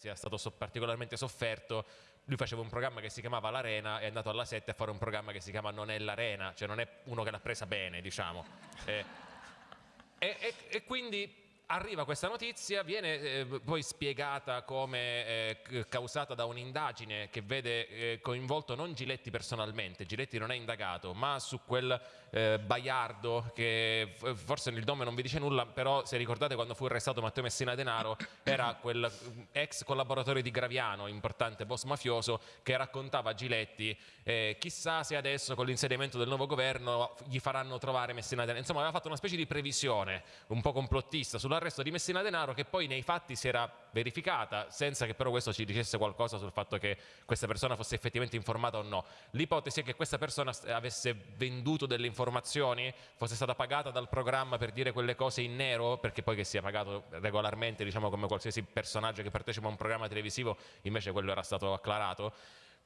sia stato so particolarmente sofferto, lui faceva un programma che si chiamava L'Arena e è andato alla 7 a fare un programma che si chiama Non è l'Arena, cioè non è uno che l'ha presa bene, diciamo. Eh, e, e, e quindi arriva questa notizia, viene eh, poi spiegata come eh, causata da un'indagine che vede eh, coinvolto non Giletti personalmente, Giletti non è indagato, ma su quel eh, Baiardo che forse il nome non vi dice nulla, però se ricordate quando fu arrestato Matteo Messina Denaro era quel mm, ex collaboratore di Graviano, importante boss mafioso, che raccontava a Giletti eh, chissà se adesso con l'insediamento del nuovo governo gli faranno trovare Messina Denaro, insomma aveva fatto una specie di previsione un po' complottista sulla l'arresto di Messina Denaro che poi nei fatti si era verificata senza che però questo ci dicesse qualcosa sul fatto che questa persona fosse effettivamente informata o no. L'ipotesi è che questa persona avesse venduto delle informazioni, fosse stata pagata dal programma per dire quelle cose in nero, perché poi che sia pagato regolarmente, diciamo come qualsiasi personaggio che partecipa a un programma televisivo, invece quello era stato acclarato.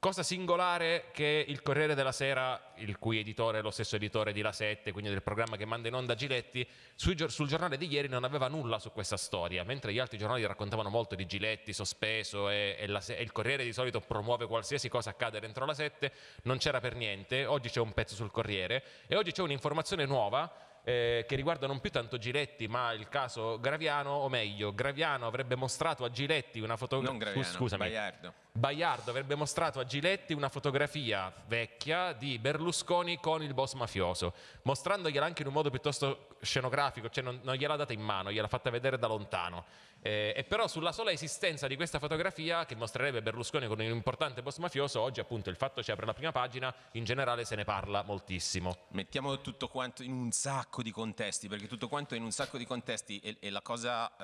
Cosa singolare che il Corriere della Sera, il cui editore è lo stesso editore di La 7, quindi del programma che manda in onda Giletti, sul giornale di ieri non aveva nulla su questa storia, mentre gli altri giornali raccontavano molto di Giletti sospeso e, e, la, e il Corriere di solito promuove qualsiasi cosa accade dentro La 7, non c'era per niente, oggi c'è un pezzo sul Corriere e oggi c'è un'informazione nuova eh, che riguarda non più tanto Giletti ma il caso Graviano, o meglio, Graviano avrebbe mostrato a Giletti una fotografia... Scusami. Baiardo. Baiardo avrebbe mostrato a Giletti una fotografia vecchia di Berlusconi con il boss mafioso, mostrandogliela anche in un modo piuttosto scenografico, cioè non, non gliel'ha data in mano, gliel'ha fatta vedere da lontano. Eh, e però sulla sola esistenza di questa fotografia, che mostrerebbe Berlusconi con un importante boss mafioso, oggi appunto il fatto ci apre la prima pagina, in generale se ne parla moltissimo. Mettiamo tutto quanto in un sacco di contesti, perché tutto quanto in un sacco di contesti e, e la cosa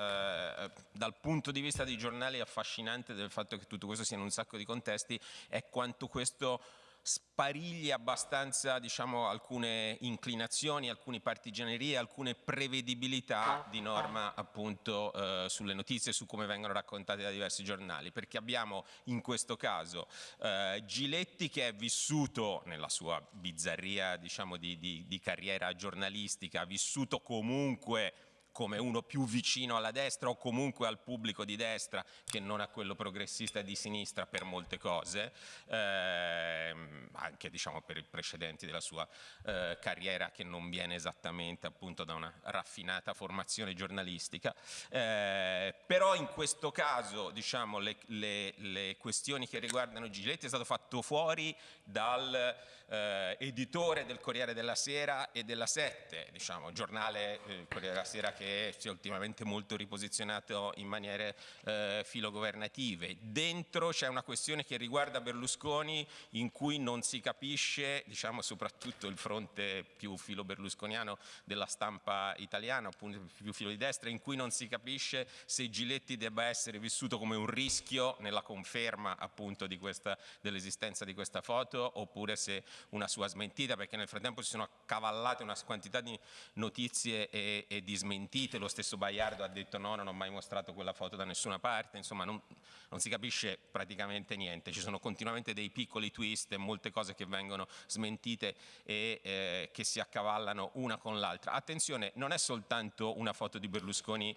eh, dal punto di vista dei giornali affascinante del fatto che tutto questo sia in un sacco di contesti è quanto questo sparigli abbastanza diciamo, alcune inclinazioni, alcune partigianerie, alcune prevedibilità di norma appunto eh, sulle notizie, su come vengono raccontate da diversi giornali, perché abbiamo in questo caso eh, Giletti che è vissuto nella sua bizzarria diciamo, di, di, di carriera giornalistica, ha vissuto comunque come uno più vicino alla destra o comunque al pubblico di destra che non a quello progressista di sinistra per molte cose, ehm, anche diciamo, per i precedenti della sua eh, carriera che non viene esattamente appunto da una raffinata formazione giornalistica, eh, però in questo caso diciamo, le, le, le, questioni che riguardano Giletti è stato fatto fuori dal eh, editore del Corriere della Sera e della Sette, diciamo, giornale eh, Corriere della Sera che si è ultimamente molto riposizionato in maniere eh, filogovernative. Dentro c'è una questione che riguarda Berlusconi in cui non si capisce, diciamo soprattutto il fronte più filo berlusconiano della stampa italiana, appunto più filo di destra, in cui non si capisce se Giletti debba essere vissuto come un rischio nella conferma appunto dell'esistenza di questa foto oppure se una sua smentita perché nel frattempo si sono accavallate una quantità di notizie e, e di smentite, lo stesso Baiardo ha detto no, non ho mai mostrato quella foto da nessuna parte, insomma non, non si capisce praticamente niente, ci sono continuamente dei piccoli twist e molte cose che vengono smentite e eh, che si accavallano una con l'altra. Attenzione, non è soltanto una foto di Berlusconi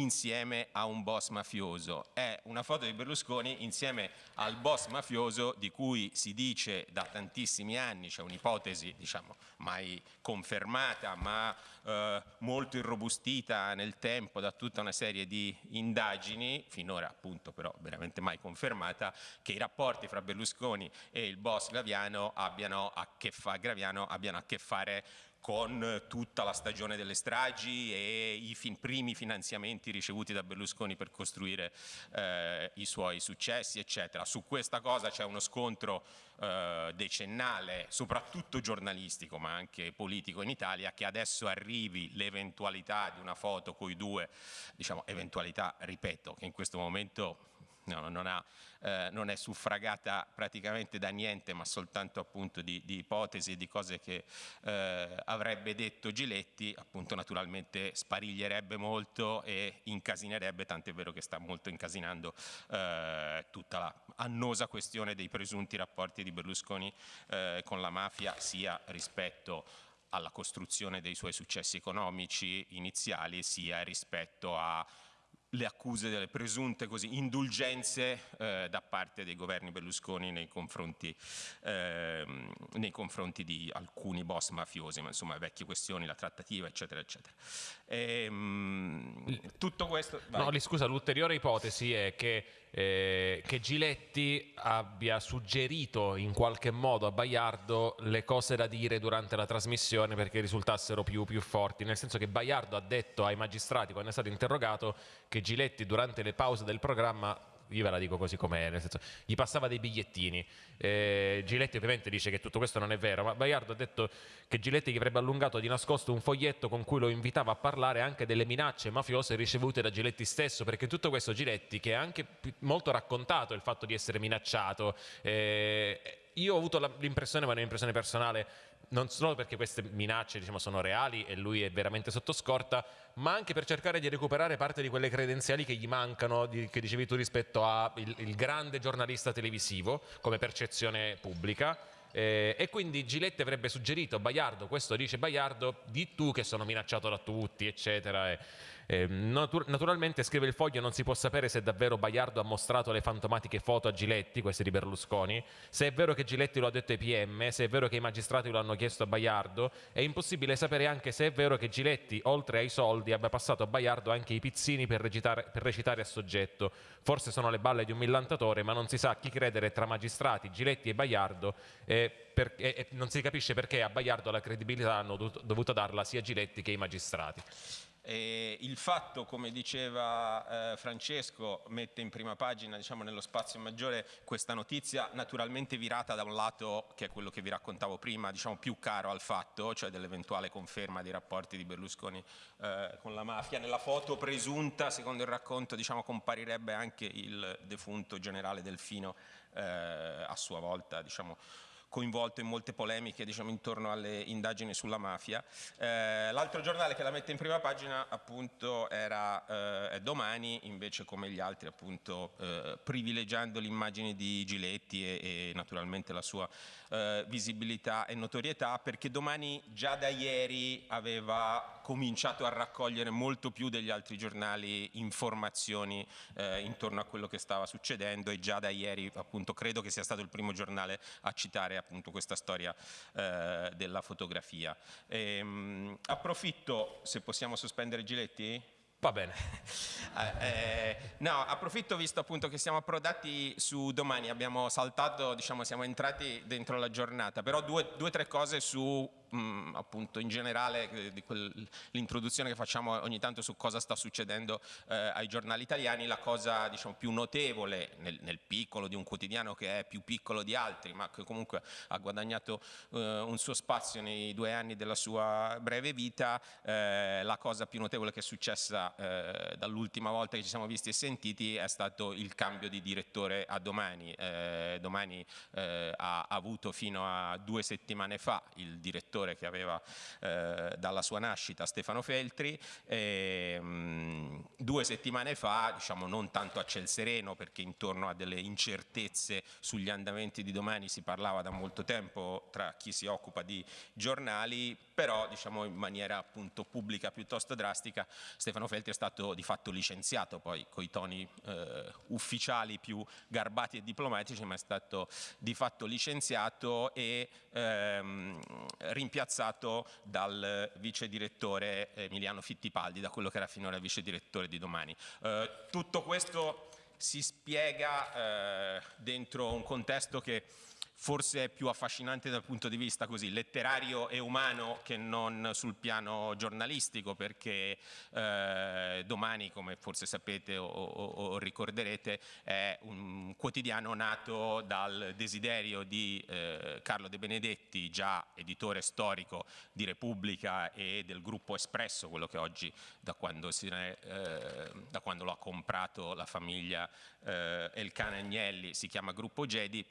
insieme a un boss mafioso. È una foto di Berlusconi insieme al boss mafioso di cui si dice da tantissimi anni, c'è un'ipotesi diciamo mai confermata ma eh, molto irrobustita nel tempo da tutta una serie di indagini, finora appunto però veramente mai confermata, che i rapporti fra Berlusconi e il boss Graviano abbiano a che, fa, Graviano abbiano a che fare con tutta la stagione delle stragi e i fin primi finanziamenti ricevuti da Berlusconi per costruire eh, i suoi successi, eccetera. Su questa cosa c'è uno scontro eh, decennale, soprattutto giornalistico, ma anche politico in Italia, che adesso arrivi l'eventualità di una foto con i due, diciamo eventualità, ripeto, che in questo momento no, non, ha, eh, non, è suffragata praticamente da niente ma soltanto appunto di, di ipotesi e di cose che eh, avrebbe detto Giletti, appunto naturalmente spariglierebbe molto e incasinerebbe, tant'è vero che sta molto incasinando eh, tutta la annosa questione dei presunti rapporti di Berlusconi eh, con la mafia sia rispetto alla costruzione dei suoi successi economici iniziali sia rispetto a le accuse delle presunte così, indulgenze eh, da parte dei governi Berlusconi nei confronti, eh, nei confronti, di alcuni boss mafiosi, ma insomma vecchie questioni, la trattativa, eccetera, eccetera. E, mh, tutto questo... Vai. No, scusa, l'ulteriore ipotesi è che eh, che Giletti abbia suggerito in qualche modo a Baiardo le cose da dire durante la trasmissione perché risultassero più, più forti, nel senso che Baiardo ha detto ai magistrati quando è stato interrogato che Giletti durante le pause del programma io ve la dico così com'è, nel senso, gli passava dei bigliettini. Eh, Giletti ovviamente dice che tutto questo non è vero, ma Baiardo ha detto che Giletti gli avrebbe allungato di nascosto un foglietto con cui lo invitava a parlare anche delle minacce mafiose ricevute da Giletti stesso, perché tutto questo Giletti, che ha anche molto raccontato il fatto di essere minacciato, eh, io ho avuto l'impressione, ma è un'impressione personale, non solo perché queste minacce diciamo, sono reali e lui è veramente sotto scorta, ma anche per cercare di recuperare parte di quelle credenziali che gli mancano, di, che dicevi tu rispetto al grande giornalista televisivo come percezione pubblica. Eh, e quindi Giletti avrebbe suggerito, Baiardo, questo dice Baiardo, di tu che sono minacciato da tutti, eccetera. E, eh, natur naturalmente scrive il foglio non si può sapere se davvero Baiardo ha mostrato le fantomatiche foto a Giletti, queste di Berlusconi, se è vero che Giletti lo ha detto ai PM, se è vero che i magistrati lo hanno chiesto a Baiardo, è impossibile sapere anche se è vero che Giletti, oltre ai soldi, abbia passato a Baiardo anche i pizzini per recitare, per recitare a soggetto. Forse sono le balle di un millantatore, ma non si sa chi credere tra magistrati, Giletti e Baiardo e, per, e, e non si capisce perché a Baiardo la credibilità hanno dovuto darla sia Giletti che i magistrati. E il fatto, come diceva eh, Francesco, mette in prima pagina, diciamo nello spazio maggiore, questa notizia naturalmente virata da un lato, che è quello che vi raccontavo prima, diciamo più caro al fatto, cioè dell'eventuale conferma dei rapporti di Berlusconi eh, con la mafia. Nella foto presunta, secondo il racconto, diciamo, comparirebbe anche il defunto generale Delfino eh, a sua volta, diciamo, coinvolto in molte polemiche diciamo, intorno alle indagini sulla mafia. Eh, L'altro giornale che la mette in prima pagina appunto era eh, Domani, invece come gli altri appunto eh, privilegiando l'immagine di Giletti e, e naturalmente la sua eh, visibilità e notorietà perché Domani già da ieri aveva cominciato a raccogliere molto più degli altri giornali informazioni eh, intorno a quello che stava succedendo e già da ieri appunto credo che sia stato il primo giornale a citare appunto questa storia eh, della fotografia. E, ehm, mh, approfitto, se possiamo sospendere Giletti? Va bene. Eh, eh, no, approfitto visto appunto che siamo approdati su domani, abbiamo saltato, diciamo siamo entrati dentro la giornata, però due o tre cose su mh, appunto in generale eh, l'introduzione che facciamo ogni tanto su cosa sta succedendo eh, ai giornali italiani, la cosa diciamo, più notevole nel, nel, piccolo di un quotidiano che è più piccolo di altri ma che comunque ha guadagnato eh, un suo spazio nei due anni della sua breve vita, eh, la cosa più notevole che è successa eh, dall'ultima volta che ci siamo visti e sentiti è stato il cambio di direttore a domani. Eh, domani ha avuto fino a due settimane fa il direttore direttore che aveva eh, dalla sua nascita Stefano Feltri. E, mh, mm, due settimane fa, diciamo non tanto a ciel sereno perché intorno a delle incertezze sugli andamenti di domani si parlava da molto tempo tra chi si occupa di giornali, però diciamo in maniera appunto pubblica piuttosto drastica Stefano Feltri è stato di fatto licenziato poi con i toni eh, ufficiali più garbati e diplomatici ma è stato di fatto licenziato e ehm, rimpiazzato dal vice direttore Emiliano Fittipaldi, da quello che era finora vice direttore di Domani. Eh, tutto questo si spiega eh, dentro un contesto che forse è più affascinante dal punto di vista così letterario e umano che non sul piano giornalistico perché eh, domani come forse sapete o, o, o, ricorderete è un quotidiano nato dal desiderio di eh, Carlo De Benedetti già editore storico di Repubblica e del gruppo Espresso quello che oggi da quando, è, eh, da quando lo ha comprato la famiglia eh, Elcana Agnelli si chiama Gruppo Gedi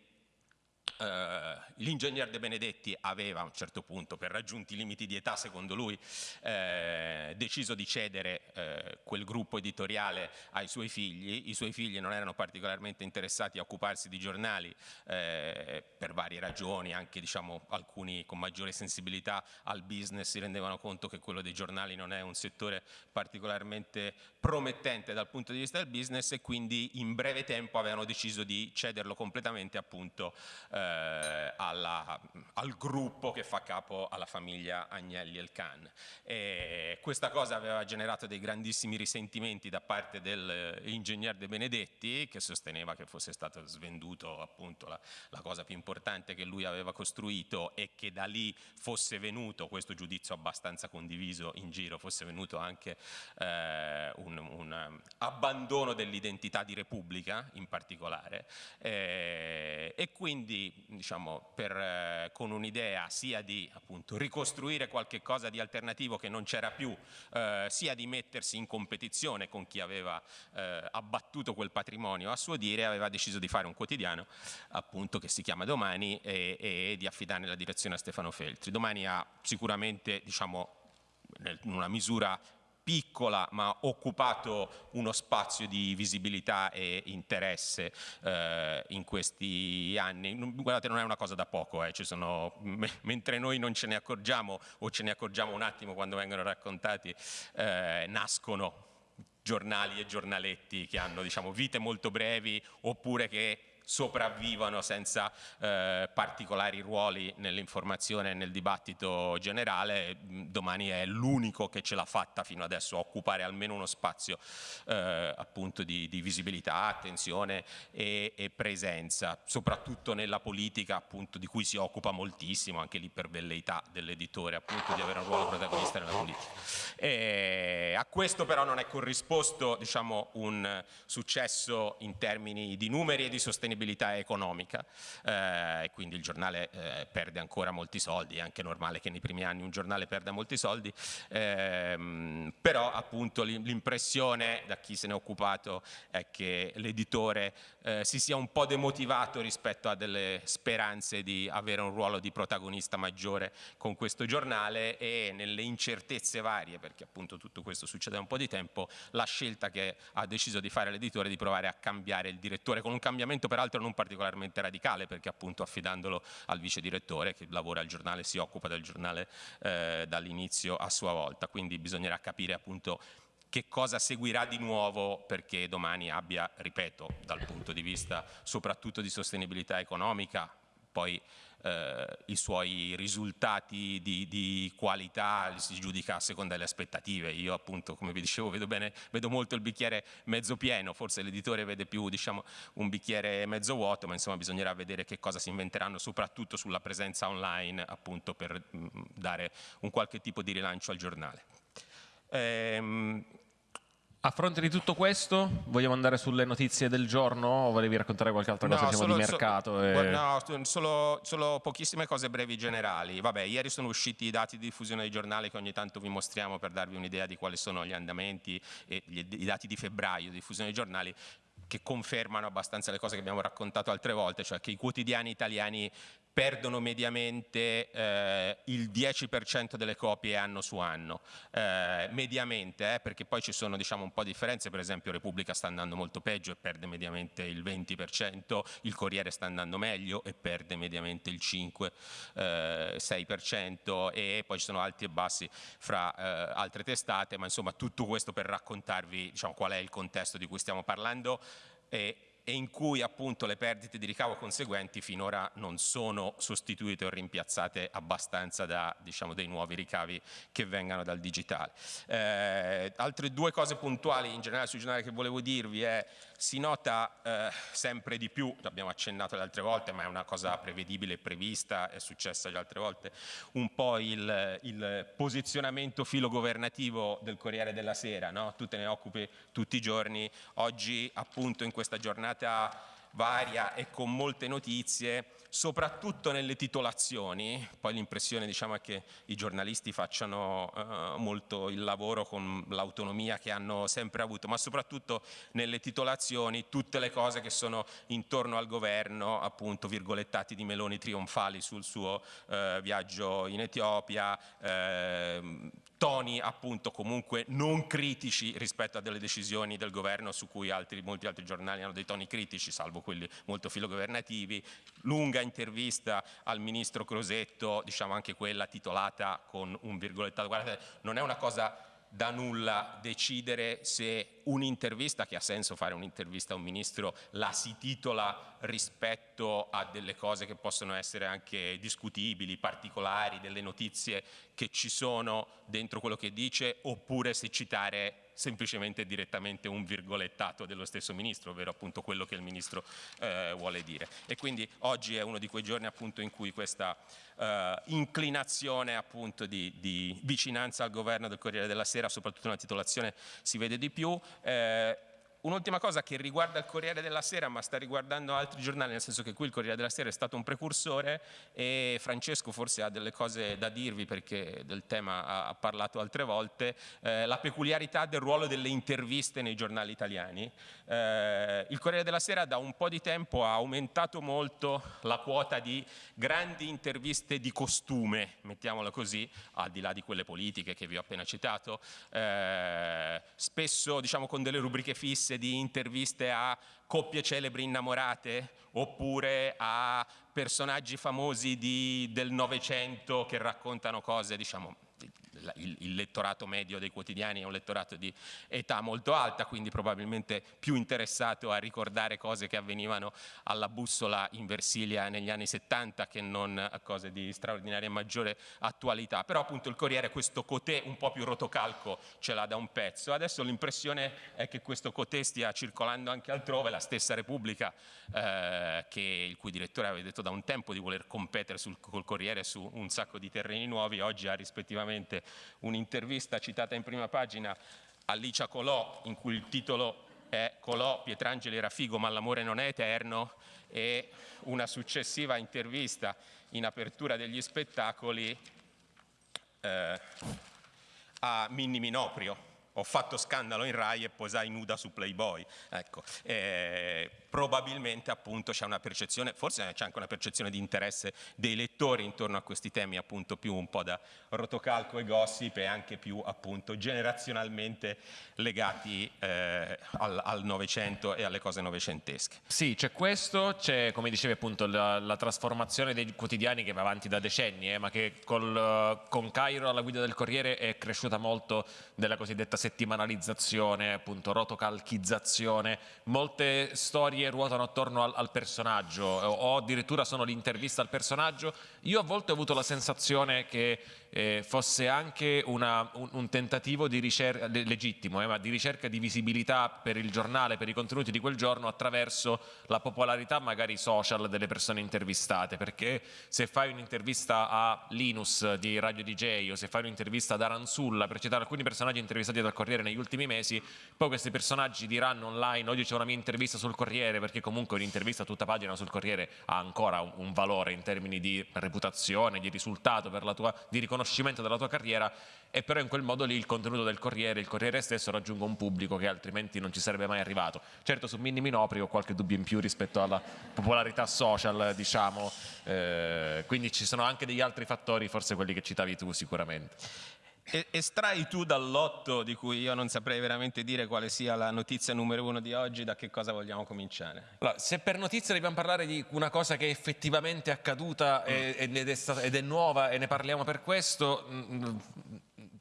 Uh, l'ingegner De Benedetti aveva a un certo punto, per raggiunti limiti di età secondo lui, eh, deciso di cedere eh, quel gruppo editoriale ai suoi figli. I suoi figli non erano particolarmente interessati a occuparsi di giornali eh, per varie ragioni, anche diciamo, alcuni con maggiore sensibilità al business si rendevano conto che quello dei giornali non è un settore particolarmente promettente dal punto di vista del business e quindi in breve tempo avevano deciso di cederlo completamente appunto eh, eh, alla, al gruppo che fa capo alla famiglia Agnelli Elkan. E questa cosa aveva generato dei grandissimi risentimenti da parte dell'ingegner De Benedetti che sosteneva che fosse stato svenduto appunto la, la cosa più importante che lui aveva costruito e che da lì fosse venuto, questo giudizio abbastanza condiviso in giro, fosse venuto anche eh, un, un, abbandono dell'identità di Repubblica in particolare eh, e quindi diciamo, per, eh, con un'idea sia di appunto, ricostruire qualche cosa di alternativo che non c'era più, eh, sia di mettersi in competizione con chi aveva eh, abbattuto quel patrimonio a suo dire, aveva deciso di fare un quotidiano appunto, che si chiama Domani e, e di affidare la direzione a Stefano Feltri. Domani ha sicuramente diciamo, in una misura piccola ma occupato uno spazio di visibilità e interesse eh, in questi anni. Guardate, non è una cosa da poco, eh. sono, mentre noi non ce ne accorgiamo o ce ne accorgiamo un attimo quando vengono raccontati, eh, nascono giornali e giornaletti che hanno diciamo, vite molto brevi oppure che sopravvivano senza eh, particolari ruoli nell'informazione e nel dibattito generale, domani è l'unico che ce l'ha fatta fino adesso a occupare almeno uno spazio eh, appunto di, di, visibilità, attenzione e, e, presenza, soprattutto nella politica appunto di cui si occupa moltissimo, anche lì per velleità dell'editore appunto di avere un ruolo protagonista nella politica. E a questo però non è corrisposto diciamo, un successo in termini di numeri e di sostenibilità sostenibilità economica eh, e quindi il giornale eh, perde ancora molti soldi, è anche normale che nei primi anni un giornale perda molti soldi, ehm, però appunto l'impressione da chi se ne è occupato è che l'editore eh, si sia un po' demotivato rispetto a delle speranze di avere un ruolo di protagonista maggiore con questo giornale e nelle incertezze varie, perché appunto tutto questo succede da un po' di tempo, la scelta che ha deciso di fare l'editore di provare a cambiare il direttore con un cambiamento peraltro non particolarmente radicale perché appunto affidandolo al vice direttore che lavora al giornale, si occupa del giornale eh, dall'inizio a sua volta, quindi bisognerà capire appunto che cosa seguirà di nuovo perché domani abbia, ripeto, dal punto di vista soprattutto di sostenibilità economica, poi eh, i suoi risultati di, di, qualità si giudica a seconda delle aspettative. Io appunto, come vi dicevo, vedo, bene, vedo molto il bicchiere mezzo pieno, forse l'editore vede più diciamo, un bicchiere mezzo vuoto, ma insomma bisognerà vedere che cosa si inventeranno, soprattutto sulla presenza online, appunto per mh, mm, dare un qualche tipo di rilancio al giornale. Ehm, a fronte di tutto questo, vogliamo andare sulle notizie del giorno o volevi raccontare qualche altra cosa no, solo, di mercato? So, e... No, solo, solo, pochissime cose brevi generali. Vabbè, ieri sono usciti i dati di diffusione dei giornali che ogni tanto vi mostriamo per darvi un'idea di quali sono gli andamenti e gli, i dati di febbraio di diffusione dei giornali che confermano abbastanza le cose che abbiamo raccontato altre volte, cioè che i quotidiani italiani perdono mediamente eh, il 10% delle copie anno su anno, eh, mediamente, eh, perché poi ci sono diciamo, un po' di differenze, per esempio Repubblica sta andando molto peggio e perde mediamente il 20%, il Corriere sta andando meglio e perde mediamente il 5-6% eh, e poi ci sono alti e bassi fra eh, altre testate, ma insomma tutto questo per raccontarvi diciamo, qual è il contesto di cui stiamo parlando. E, e in cui appunto le perdite di ricavo conseguenti finora non sono sostituite o rimpiazzate abbastanza da diciamo, dei nuovi ricavi che vengano dal digitale. Eh, altre due cose puntuali in generale sui giornali che volevo dirvi è si nota eh, sempre di più, l'abbiamo accennato le altre volte ma è una cosa prevedibile e prevista, è successa le altre volte, un po' il, il posizionamento filogovernativo del Corriere della Sera, no? tu te ne occupi tutti i giorni, oggi appunto in questa giornata varia e con molte notizie, soprattutto nelle titolazioni, poi l'impressione diciamo, è che i giornalisti facciano uh, molto il lavoro con l'autonomia che hanno sempre avuto, ma soprattutto nelle titolazioni tutte le cose che sono intorno al governo, appunto virgolettati di meloni trionfali sul suo uh, viaggio in Etiopia, uh, toni appunto comunque non critici rispetto a delle decisioni del governo su cui altri, molti altri giornali hanno dei toni critici, salvo quelli molto filogovernativi, lunga intervista al ministro Crosetto, diciamo anche quella titolata con un virgolettato, guardate non è una cosa da nulla decidere se un'intervista, che ha senso fare un'intervista a un ministro, la si titola rispetto a delle cose che possono essere anche discutibili, particolari, delle notizie che ci sono dentro quello che dice, oppure se citare semplicemente direttamente un virgolettato dello stesso ministro, ovvero appunto quello che il ministro eh, vuole dire. E quindi oggi è uno di quei giorni appunto in cui questa eh, inclinazione appunto di, di, vicinanza al governo del Corriere della Sera, soprattutto nella titolazione, si vede di più. Eh, Un'ultima cosa che riguarda il Corriere della Sera ma sta riguardando altri giornali, nel senso che qui il Corriere della Sera è stato un precursore e Francesco forse ha delle cose da dirvi perché del tema ha parlato altre volte, eh, la peculiarità del ruolo delle interviste nei giornali italiani. Eh, il Corriere della Sera da un po' di tempo ha aumentato molto la quota di grandi interviste di costume, mettiamola così, al di là di quelle politiche che vi ho appena citato, eh, spesso diciamo con delle rubriche fisse notizie di interviste a coppie celebri innamorate? Oppure a personaggi famosi di, del Novecento che raccontano cose diciamo il, il, lettorato medio dei quotidiani è un lettorato di età molto alta, quindi probabilmente più interessato a ricordare cose che avvenivano alla bussola in Versilia negli anni 70 che non a cose di straordinaria e maggiore attualità. Però appunto il Corriere questo cotè un po' più rotocalco ce l'ha da un pezzo. Adesso l'impressione è che questo cotè stia circolando anche altrove, la stessa Repubblica eh, che, il cui direttore aveva detto da un tempo di voler competere sul, col Corriere su un sacco di terreni nuovi, oggi ha rispettivamente un'intervista citata in prima pagina a Licia Colò in cui il titolo è Colò, Pietrangeli era figo ma l'amore non è eterno e una successiva intervista in apertura degli spettacoli eh, a Minni Minoprio. Ho fatto scandalo in Rai e posai nuda su Playboy. Ecco, eh, probabilmente appunto c'è una percezione, forse c'è anche una percezione di interesse dei lettori intorno a questi temi appunto più un po' da rotocalco e gossip e anche più appunto generazionalmente legati eh, al Novecento e alle cose novecentesche. Sì, c'è questo, c'è come dicevi appunto la, la, trasformazione dei quotidiani che va avanti da decenni, eh, ma che col, con Cairo alla guida del Corriere è cresciuta molto della cosiddetta settimanalizzazione, appunto rotocalchizzazione, molte storie ruotano attorno al, al personaggio o addirittura sono l'intervista al personaggio, io a volte ho avuto la sensazione che eh, fosse anche una, un, un, tentativo di ricerca, legittimo, eh, ma di ricerca di visibilità per il giornale, per i contenuti di quel giorno attraverso la popolarità magari social delle persone intervistate, perché se fai un'intervista a Linus di Radio DJ o se fai un'intervista ad Aranzulla, per citare alcuni personaggi intervistati dal Corriere negli ultimi mesi, poi questi personaggi diranno online, oggi c'è una mia intervista sul Corriere, perché comunque un'intervista a tutta pagina sul Corriere ha ancora un, un valore in termini di reputazione, di risultato, per la tua, di riconoscimento riconoscimento della tua carriera e però in quel modo lì il contenuto del Corriere, il Corriere stesso raggiunge un pubblico che altrimenti non ci sarebbe mai arrivato. Certo su Minni Minopri ho qualche dubbio in più rispetto alla popolarità social, diciamo, eh, quindi ci sono anche degli altri fattori, forse quelli che citavi tu sicuramente. Estrai tu dal lotto di cui io non saprei veramente dire quale sia la notizia numero uno di oggi, da che cosa vogliamo cominciare? Allora, se per notizia dobbiamo parlare di una cosa che è effettivamente accaduta mm. ed, è stata, ed, è nuova e ne parliamo per questo, mm, mm,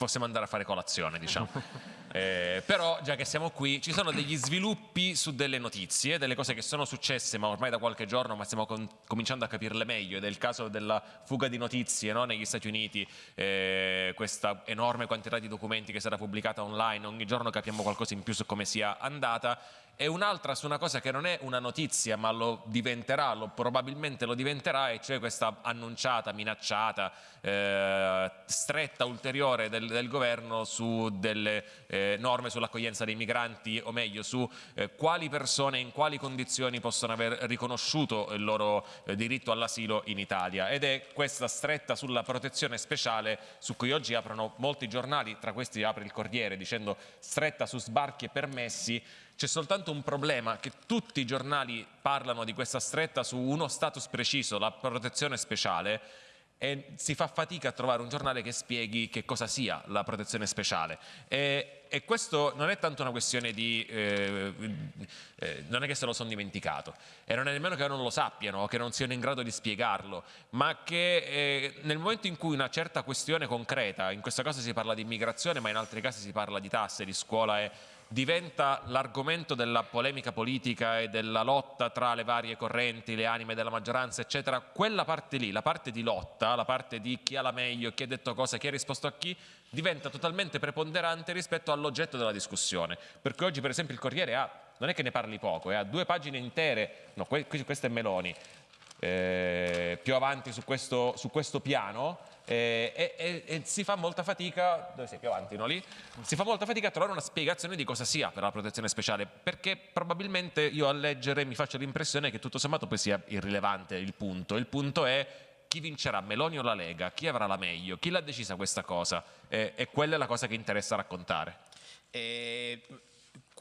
possiamo andare a fare colazione, diciamo. Eh, però già che siamo qui ci sono degli sviluppi su delle notizie, delle cose che sono successe ma ormai da qualche giorno ma stiamo com cominciando a capirle meglio ed è il caso della fuga di notizie no? negli Stati Uniti, eh, questa enorme quantità di documenti che sarà pubblicata online, ogni giorno capiamo qualcosa in più su come sia andata e un'altra su una cosa che non è una notizia ma lo diventerà, lo, probabilmente lo diventerà e cioè questa annunciata, minacciata eh, stretta ulteriore del, del, governo su delle eh, norme sull'accoglienza dei migranti o meglio su eh, quali persone in quali condizioni possono aver riconosciuto il loro eh, diritto all'asilo in Italia. Ed è questa stretta sulla protezione speciale su cui oggi aprono molti giornali, tra questi apre il Corriere dicendo stretta su sbarchi e permessi c'è soltanto un problema, che tutti i giornali parlano di questa stretta su uno status preciso, la protezione speciale, e si fa fatica a trovare un giornale che spieghi che cosa sia la protezione speciale. E, e questo non è tanto una questione di... Eh, eh, non è che se lo sono dimenticato, e non è nemmeno che non lo sappiano o che non siano in grado di spiegarlo, ma che eh, nel momento in cui una certa questione concreta, in questo caso si parla di immigrazione, ma in altri casi si parla di tasse, di scuola e diventa l'argomento della polemica politica e della lotta tra le varie correnti, le anime della maggioranza, eccetera, quella parte lì, la parte di lotta, la parte di chi ha la meglio, chi ha detto cosa, chi ha risposto a chi, diventa totalmente preponderante rispetto all'oggetto della discussione. Perché oggi, per esempio, il Corriere ha, non è che ne parli poco, eh, ha due pagine intere, no, questo è Meloni, eh, più avanti su questo, su questo piano, e, e, e, si fa molta fatica, dove sei più avanti, no lì? Si fa molta fatica a trovare una spiegazione di cosa sia per la protezione speciale, perché probabilmente io a leggere mi faccio l'impressione che tutto sommato poi sia irrilevante il punto. Il punto è chi vincerà, Meloni o la Lega? Chi avrà la meglio? Chi l'ha decisa questa cosa? Eh, e quella è la cosa che interessa raccontare. E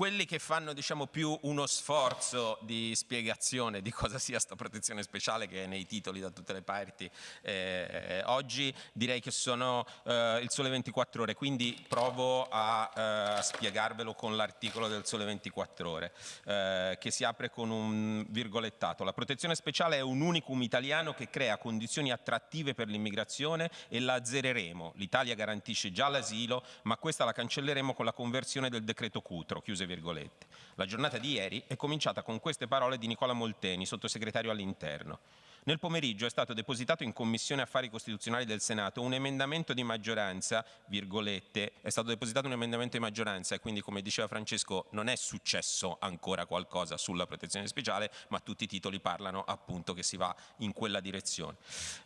quelli che fanno diciamo, più uno sforzo di spiegazione di cosa sia questa protezione speciale che è nei titoli da tutte le parti eh, oggi direi che sono eh, il Sole 24 Ore quindi provo a eh, spiegarvelo con l'articolo del Sole 24 Ore eh, che si apre con un virgolettato. La protezione speciale è un unicum italiano che crea condizioni attrattive per l'immigrazione e la azzereremo. l'Italia garantisce già l'asilo ma questa la cancelleremo con la conversione del decreto Cutro chiuse virgolette. La giornata di ieri è cominciata con queste parole di Nicola Molteni, sottosegretario all'interno. Nel pomeriggio è stato depositato in Commissione Affari Costituzionali del Senato un emendamento di maggioranza, virgolette, è stato depositato un emendamento di maggioranza e quindi come diceva Francesco non è successo ancora qualcosa sulla protezione speciale ma tutti i titoli parlano appunto che si va in quella direzione.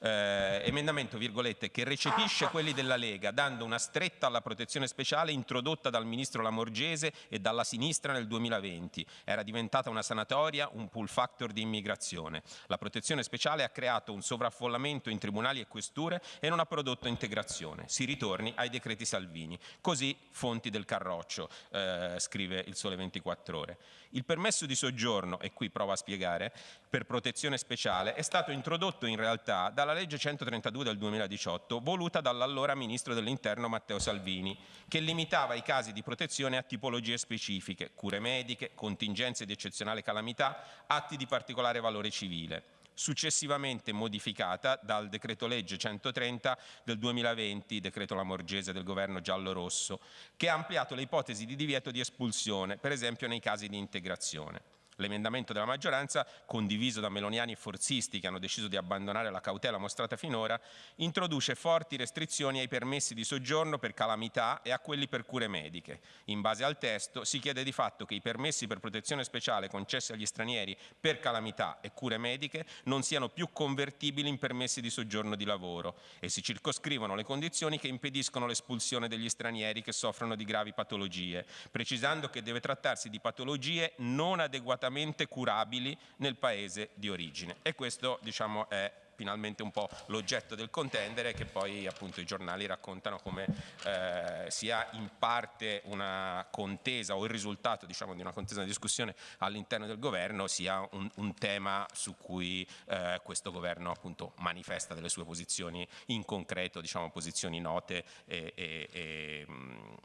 Eh, emendamento, virgolette, che recepisce quelli della Lega dando una stretta alla protezione speciale introdotta dal Ministro Lamorgese e dalla sinistra nel 2020. Era diventata una sanatoria, un pull factor di immigrazione. La protezione speciale speciale ha creato un sovraffollamento in tribunali e questure e non ha prodotto integrazione. Si ritorni ai decreti Salvini. Così fonti del Carroccio, eh, scrive il Sole 24 Ore. Il permesso di soggiorno, e qui prova a spiegare, per protezione speciale è stato introdotto in realtà dalla legge 132 del 2018 voluta dall'allora Ministro dell'Interno Matteo Salvini, che limitava i casi di protezione a tipologie specifiche, cure mediche, contingenze di eccezionale calamità, atti di particolare valore civile successivamente modificata dal decreto legge 130 del 2020, decreto Lamorgese del governo giallo-rosso, che ha ampliato le ipotesi di divieto di espulsione, per esempio nei casi di integrazione. L'emendamento della maggioranza, condiviso da meloniani e forzisti che hanno deciso di abbandonare la cautela mostrata finora, introduce forti restrizioni ai permessi di soggiorno per calamità e a quelli per cure mediche. In base al testo si chiede di fatto che i permessi per protezione speciale concessi agli stranieri per calamità e cure mediche non siano più convertibili in permessi di soggiorno di lavoro e si circoscrivono le condizioni che impediscono l'espulsione degli stranieri che soffrono di gravi patologie, precisando che deve trattarsi di patologie non adeguatamente immediatamente curabili nel paese di origine. E questo diciamo, è finalmente un po' l'oggetto del contendere che poi appunto i giornali raccontano come eh, sia in parte una contesa o il risultato diciamo di una contesa di discussione all'interno del governo sia un, un tema su cui eh, questo governo appunto manifesta delle sue posizioni in concreto diciamo posizioni note e, e, e,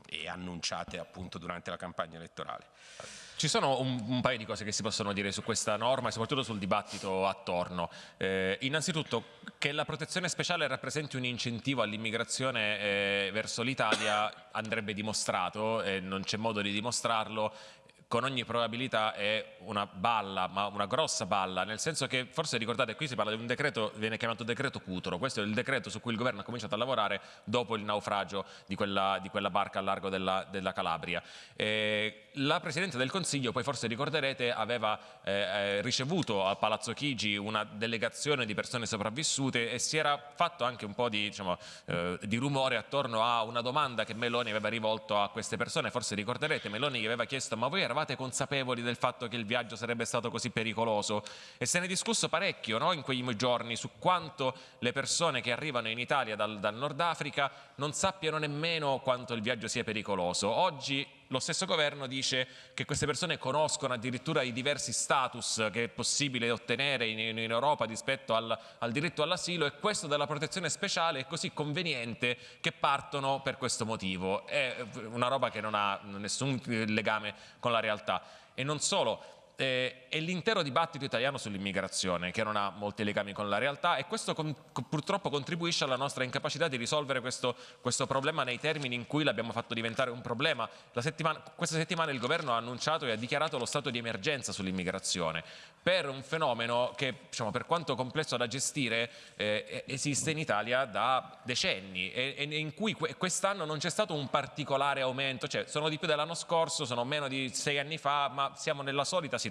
e annunciate appunto durante la campagna elettorale. Ci sono un, un, paio di cose che si possono dire su questa norma e soprattutto sul dibattito attorno. Eh, innanzitutto che la protezione speciale rappresenti un incentivo all'immigrazione eh, verso l'Italia andrebbe dimostrato e non c'è modo di dimostrarlo con ogni probabilità è una balla, ma una grossa balla, nel senso che forse ricordate qui si parla di un decreto, viene chiamato decreto Cutro, questo è il decreto su cui il governo ha cominciato a lavorare dopo il naufragio di quella, di quella barca a largo della, della Calabria. Eh, la Presidente del Consiglio, poi forse ricorderete, aveva eh, eh, ricevuto a Palazzo Chigi una delegazione di persone sopravvissute e si era fatto anche un po' di, diciamo, eh, di rumore attorno a una domanda che Meloni aveva rivolto a queste persone, forse ricorderete, Meloni gli aveva chiesto ma voi eravate eravate consapevoli del fatto che il viaggio sarebbe stato così pericoloso e se ne è discusso parecchio no? in quei giorni su quanto le persone che arrivano in Italia dal, dal Nord Africa non sappiano nemmeno quanto il viaggio sia pericoloso. Oggi lo stesso governo dice che queste persone conoscono addirittura i diversi status che è possibile ottenere in, in Europa rispetto al, al diritto all'asilo e questo della protezione speciale è così conveniente che partono per questo motivo. È una roba che non ha nessun legame con la realtà. E non solo, eh, è l'intero dibattito italiano sull'immigrazione che non ha molti legami con la realtà e questo con, purtroppo contribuisce alla nostra incapacità di risolvere questo, questo problema nei termini in cui l'abbiamo fatto diventare un problema. Settimana, questa settimana il governo ha annunciato e ha dichiarato lo stato di emergenza sull'immigrazione per un fenomeno che diciamo, per quanto complesso da gestire eh, esiste in Italia da decenni e, e in cui quest'anno non c'è stato un particolare aumento, cioè sono di più dell'anno scorso, sono meno di sei anni fa, ma siamo nella solita situazione.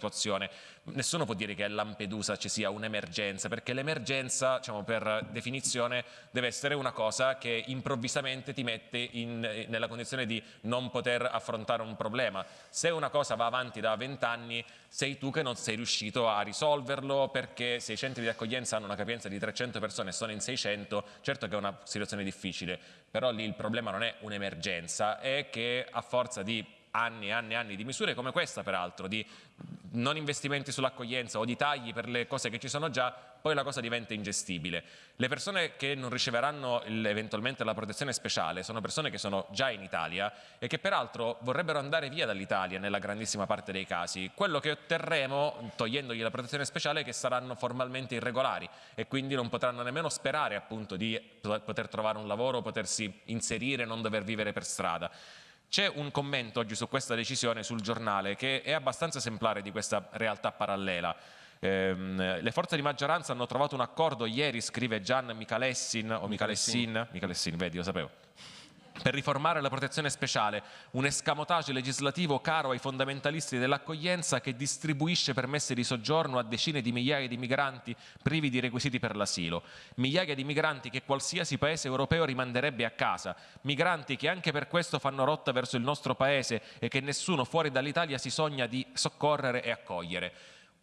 Nessuno può dire che a Lampedusa ci sia un'emergenza, perché l'emergenza, diciamo, per definizione, deve essere una cosa che improvvisamente ti mette in, nella condizione di non poter affrontare un problema. Se una cosa va avanti da vent'anni, sei tu che non sei riuscito a risolverlo perché se i centri di accoglienza hanno una capienza di 300 persone e sono in 600, certo che è una situazione difficile, però lì il problema non è un'emergenza, è che a forza di anni e anni e anni di misure come questa peraltro, di non investimenti sull'accoglienza o di tagli per le cose che ci sono già, poi la cosa diventa ingestibile. Le persone che non riceveranno eventualmente la protezione speciale sono persone che sono già in Italia e che peraltro vorrebbero andare via dall'Italia nella grandissima parte dei casi. Quello che otterremo togliendogli la protezione speciale è che saranno formalmente irregolari e quindi non potranno nemmeno sperare appunto di poter trovare un lavoro, potersi inserire, non dover vivere per strada. C'è un commento oggi su questa decisione sul giornale che è abbastanza esemplare di questa realtà parallela. Eh, le forze di maggioranza hanno trovato un accordo ieri, scrive Gian Michalessin, o Michalessin, Michalessin, vedi, lo sapevo per riformare la protezione speciale, un escamotage legislativo caro ai fondamentalisti dell'accoglienza che distribuisce permessi di soggiorno a decine di migliaia di migranti privi di requisiti per l'asilo, migliaia di migranti che qualsiasi paese europeo rimanderebbe a casa, migranti che anche per questo fanno rotta verso il nostro paese e che nessuno fuori dall'Italia si sogna di soccorrere e accogliere.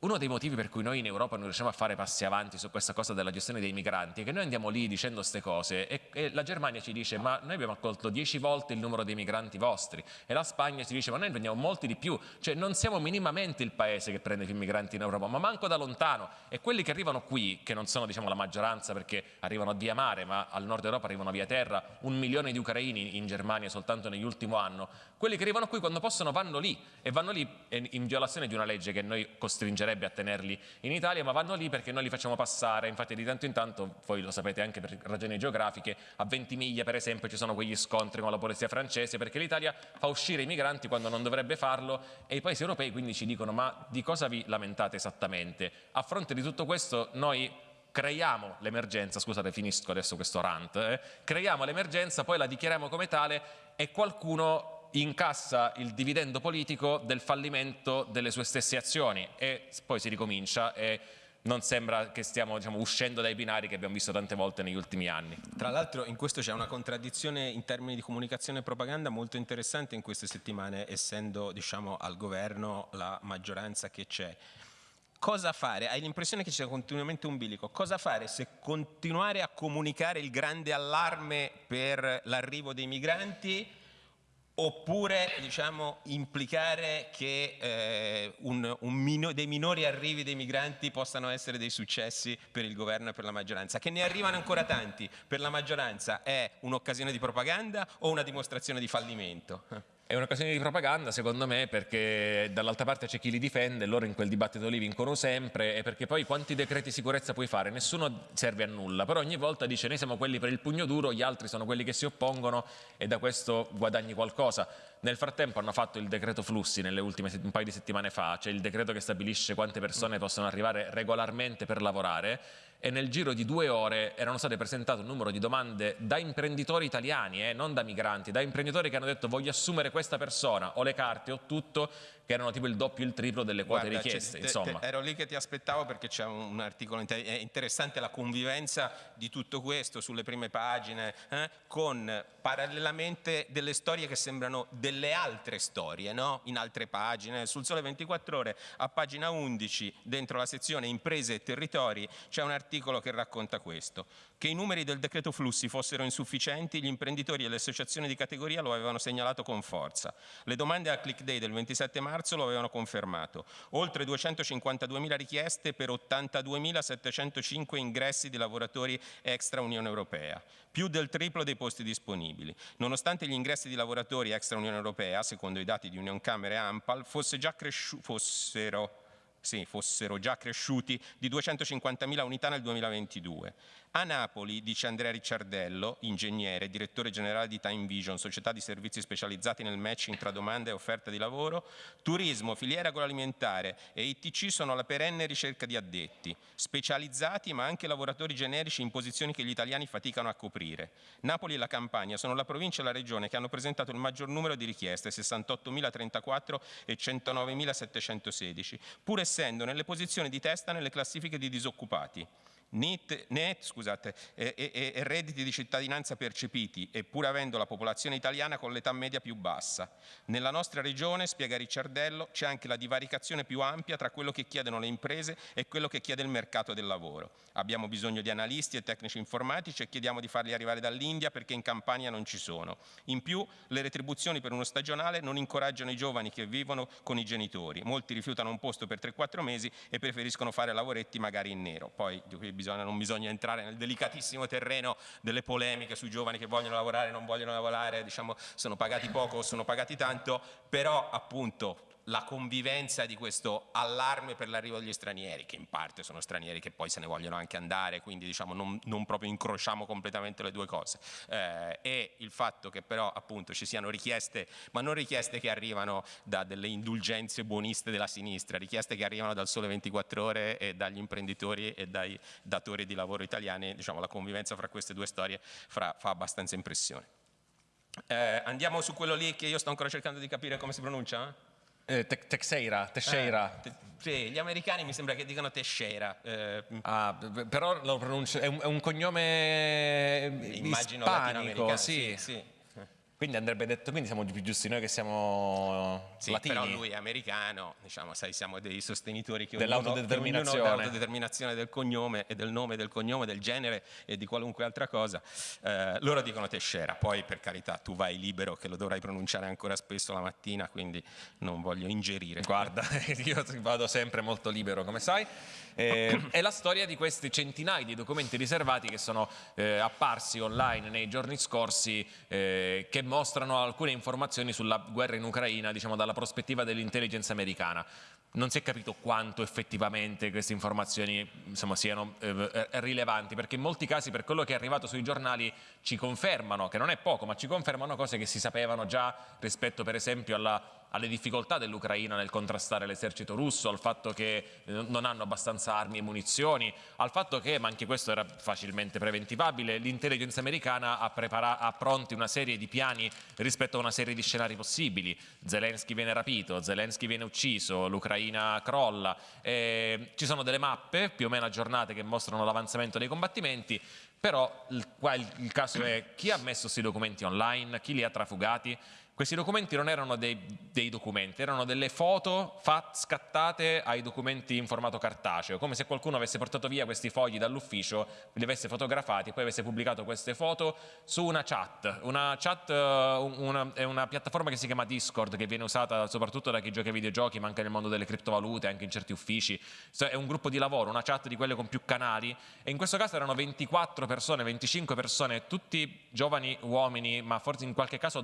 Uno dei motivi per cui noi in Europa non riusciamo a fare passi avanti su questa cosa della gestione dei migranti è che noi andiamo lì dicendo queste cose e, e, la Germania ci dice ma noi abbiamo accolto dieci volte il numero dei migranti vostri e la Spagna ci dice ma noi prendiamo molti di più, cioè non siamo minimamente il paese che prende più migranti in Europa, ma manco da lontano. E quelli che arrivano qui, che non sono diciamo la maggioranza perché arrivano via mare ma al nord Europa arrivano via terra, un milione di ucraini in Germania soltanto nell'ultimo anno, quelli che arrivano qui quando possono vanno lì e vanno lì in violazione di una legge che noi costringerebbe a tenerli in Italia, ma vanno lì perché noi li facciamo passare, infatti di tanto in tanto, voi lo sapete anche per ragioni geografiche, a Ventimiglia per esempio ci sono quegli scontri con la polizia francese perché l'Italia fa uscire i migranti quando non dovrebbe farlo e i paesi europei quindi ci dicono ma di cosa vi lamentate esattamente? A fronte di tutto questo noi creiamo l'emergenza, scusate finisco adesso questo rant, eh? creiamo l'emergenza, poi la dichiariamo come tale e qualcuno incassa il dividendo politico del fallimento delle sue stesse azioni e poi si ricomincia e non sembra che stiamo diciamo, uscendo dai binari che abbiamo visto tante volte negli ultimi anni. Tra l'altro in questo c'è una contraddizione in termini di comunicazione e propaganda molto interessante in queste settimane, essendo diciamo, al governo la maggioranza che c'è. Cosa fare? Hai l'impressione che ci sia continuamente un bilico. Cosa fare se continuare a comunicare il grande allarme per l'arrivo dei migranti oppure diciamo, implicare che eh, un, un mino, dei minori arrivi dei migranti possano essere dei successi per il governo e per la maggioranza. Che ne arrivano ancora tanti per la maggioranza è un'occasione di propaganda o una dimostrazione di fallimento? È un'occasione di propaganda, secondo me, perché dall'altra parte c'è chi li difende, loro in quel dibattito lì vincono sempre, e perché poi quanti decreti sicurezza puoi fare? Nessuno serve a nulla, però ogni volta dice noi siamo quelli per il pugno duro, gli altri sono quelli che si oppongono e da questo guadagni qualcosa. Nel frattempo hanno fatto il decreto flussi nelle ultime un paio di settimane fa, cioè il decreto che stabilisce quante persone possono arrivare regolarmente per lavorare e nel giro di due ore erano state presentate un numero di domande da imprenditori italiani, eh, non da migranti, da imprenditori che hanno detto voglio assumere questa persona, ho le carte, ho tutto, che erano tipo il doppio e il triplo delle quote Guarda, richieste. Te, te, ero lì che ti aspettavo perché c'è un, articolo interessante, la convivenza di tutto questo sulle prime pagine, eh, con parallelamente delle storie che sembrano delle altre storie, no? in altre pagine. Sul Sole 24 Ore, a pagina 11, dentro la sezione Imprese e Territori, c'è un articolo che racconta questo. Che i numeri del decreto flussi fossero insufficienti, gli imprenditori e le associazioni di categoria lo avevano segnalato con forza. Le domande a Click Day del 27 marzo lo avevano confermato. Oltre 252.000 richieste per 82.705 ingressi di lavoratori extra Unione Europea, più del triplo dei posti disponibili. Nonostante gli ingressi di lavoratori extra Unione Europea, secondo i dati di Union Camere e Ampal, fosse già fossero sì, fossero già cresciuti di 250.000 unità nel 2022. A Napoli, dice Andrea Ricciardello, ingegnere, direttore generale di Time Vision, società di servizi specializzati nel matching tra domanda e offerta di lavoro, turismo, filiera agroalimentare e ITC sono alla perenne ricerca di addetti, specializzati ma anche lavoratori generici in posizioni che gli italiani faticano a coprire. Napoli e la Campania sono la provincia e la regione che hanno presentato il maggior numero di richieste, 68.034 e 109.716, pur essendo nelle posizioni di testa nelle classifiche di disoccupati. Net, net scusate, e, e, e, redditi di cittadinanza percepiti, eppur avendo la popolazione italiana con l'età media più bassa. Nella nostra regione, spiega Ricciardello, c'è anche la divaricazione più ampia tra quello che chiedono le imprese e quello che chiede il mercato del lavoro. Abbiamo bisogno di analisti e tecnici informatici e chiediamo di farli arrivare dall'India perché in Campania non ci sono. In più, le retribuzioni per uno stagionale non incoraggiano i giovani che vivono con i genitori. Molti rifiutano un posto per 3-4 mesi e preferiscono fare lavoretti magari in nero. Poi bisogna, non bisogna entrare nel delicatissimo terreno delle polemiche sui giovani che vogliono lavorare, non vogliono lavorare, diciamo sono pagati poco o sono pagati tanto, però appunto la convivenza di questo allarme per l'arrivo degli stranieri, che in parte sono stranieri che poi se ne vogliono anche andare, quindi diciamo non, non proprio incrociamo completamente le due cose, eh, e il fatto che però appunto ci siano richieste, ma non richieste che arrivano da delle indulgenze buoniste della sinistra, richieste che arrivano dal Sole 24 Ore e dagli imprenditori e dai datori di lavoro italiani, diciamo la convivenza fra queste due storie fra, fa abbastanza impressione. Eh, andiamo su quello lì che io sto ancora cercando di capire come si pronuncia? Eh, te Texeira, Teixeira. Eh, sì, gli americani mi sembra che dicano Teixeira. Eh, ah, però lo pronuncio, è un, è un cognome Immagino ispanico, sì. sì, sì. Quindi andrebbe detto, quindi siamo più giusti noi che siamo sì, latini. però lui è americano, diciamo, sai, siamo dei sostenitori che dell'autodeterminazione dell'autodeterminazione del cognome e del nome del cognome, del genere e di qualunque altra cosa. Eh, loro dicono Tescera, poi per carità tu vai libero che lo dovrai pronunciare ancora spesso la mattina, quindi non voglio ingerire. Guarda, io vado sempre molto libero, come sai. Eh, è la storia di questi centinaia di documenti riservati che sono eh, apparsi online nei giorni scorsi eh, che mostrano alcune informazioni sulla guerra in Ucraina, diciamo dalla prospettiva dell'intelligence americana. Non si è capito quanto effettivamente queste informazioni insomma, siano eh, rilevanti, perché in molti casi per quello che è arrivato sui giornali ci confermano, che non è poco, ma ci confermano cose che si sapevano già rispetto per esempio alla alle difficoltà dell'Ucraina nel contrastare l'esercito russo, al fatto che non hanno abbastanza armi e munizioni, al fatto che, ma anche questo era facilmente preventivabile, l'intelligence americana ha, ha, pronti una serie di piani rispetto a una serie di scenari possibili. Zelensky viene rapito, Zelensky viene ucciso, l'Ucraina crolla, eh, ci sono delle mappe più o meno aggiornate che mostrano l'avanzamento dei combattimenti, però il, qua il, il caso è chi ha messo questi documenti online, chi li ha trafugati, questi documenti non erano dei, dei, documenti, erano delle foto fat, scattate ai documenti in formato cartaceo, come se qualcuno avesse portato via questi fogli dall'ufficio, li avesse fotografati e poi avesse pubblicato queste foto su una chat. Una chat una, è una piattaforma che si chiama Discord, che viene usata soprattutto da chi gioca ai videogiochi, ma anche nel mondo delle criptovalute, anche in certi uffici. È un gruppo di lavoro, una chat di quelle con più canali, e in questo caso erano 24 24 persone, 25 persone, tutti giovani uomini, ma forse in qualche caso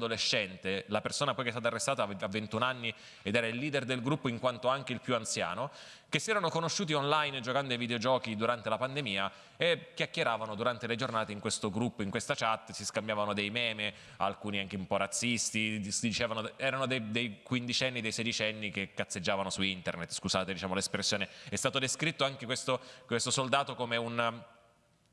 la persona poi che è stata arrestata a 21 anni ed era il leader del gruppo in quanto anche il più anziano, che si erano conosciuti online giocando ai videogiochi durante la pandemia e chiacchieravano durante le giornate in questo gruppo, in questa chat, si scambiavano dei meme, alcuni anche un po' razzisti, si dicevano, erano dei, dei quindicenni, dei sedicenni che cazzeggiavano su internet, scusate diciamo l'espressione, è stato descritto anche questo, questo soldato come un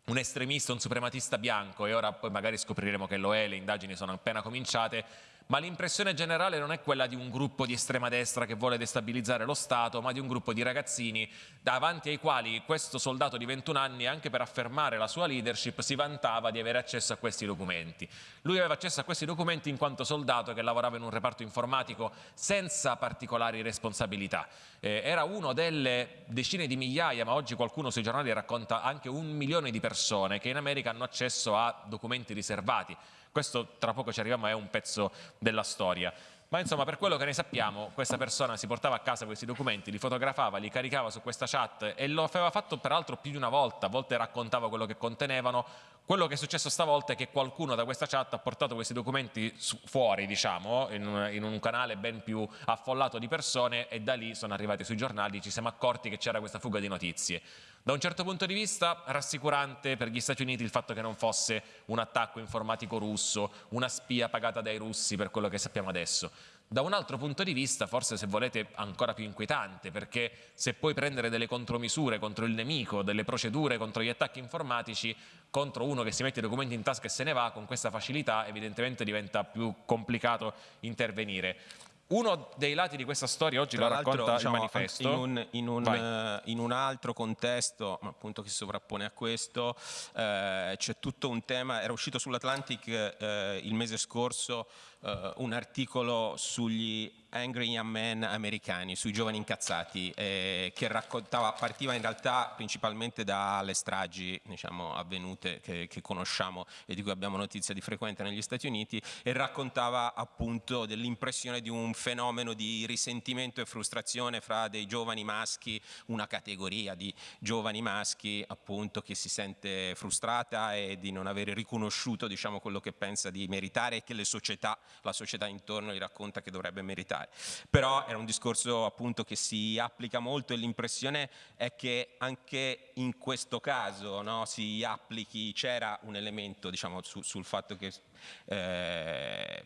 un estremista, un suprematista bianco e ora poi magari scopriremo che lo è, le indagini sono appena cominciate, ma l'impressione generale non è quella di un gruppo di estrema destra che vuole destabilizzare lo Stato, ma di un gruppo di ragazzini davanti ai quali questo soldato di 21 anni, anche per affermare la sua leadership, si vantava di avere accesso a questi documenti. Lui aveva accesso a questi documenti in quanto soldato che lavorava in un reparto informatico senza particolari responsabilità. Eh, era uno delle decine di migliaia, ma oggi qualcuno sui giornali racconta anche un milione di persone che in America hanno accesso a documenti riservati. Questo tra poco ci arriviamo, è un pezzo della storia. Ma insomma, per quello che ne sappiamo, questa persona si portava a casa questi documenti, li fotografava, li caricava su questa chat e lo aveva fatto peraltro più di una volta, a volte raccontava quello che contenevano. Quello che è successo stavolta è che qualcuno da questa chat ha portato questi documenti fuori, diciamo, in un, in un canale ben più affollato di persone e da lì sono arrivati sui giornali, ci siamo accorti che c'era questa fuga di notizie. Da un certo punto di vista rassicurante per gli Stati Uniti il fatto che non fosse un attacco informatico russo, una spia pagata dai russi per quello che sappiamo adesso. Da un altro punto di vista, forse se volete ancora più inquietante, perché se puoi prendere delle contromisure contro il nemico, delle procedure contro gli attacchi informatici, contro uno che si mette i documenti in tasca e se ne va, con questa facilità evidentemente diventa più complicato intervenire. Uno dei lati di questa storia oggi Tra lo racconta diciamo, il manifesto. In un, in, un, uh, in un, altro contesto, appunto che si sovrappone a questo, uh, c'è tutto un tema, era uscito sull'Atlantic uh, il mese scorso un articolo sugli Angry Young Men americani, sui giovani incazzati, eh, che raccontava, partiva in realtà principalmente dalle stragi diciamo, avvenute che, che, conosciamo e di cui abbiamo notizia di frequente negli Stati Uniti e raccontava appunto dell'impressione di un fenomeno di risentimento e frustrazione fra dei giovani maschi, una categoria di giovani maschi appunto che si sente frustrata e di non avere riconosciuto diciamo, quello che pensa di meritare e che le società, la società intorno gli racconta che dovrebbe meritare. Però era un discorso appunto che si applica molto e l'impressione è che anche in questo caso no, si applichi, c'era un elemento diciamo, su, sul fatto che eh,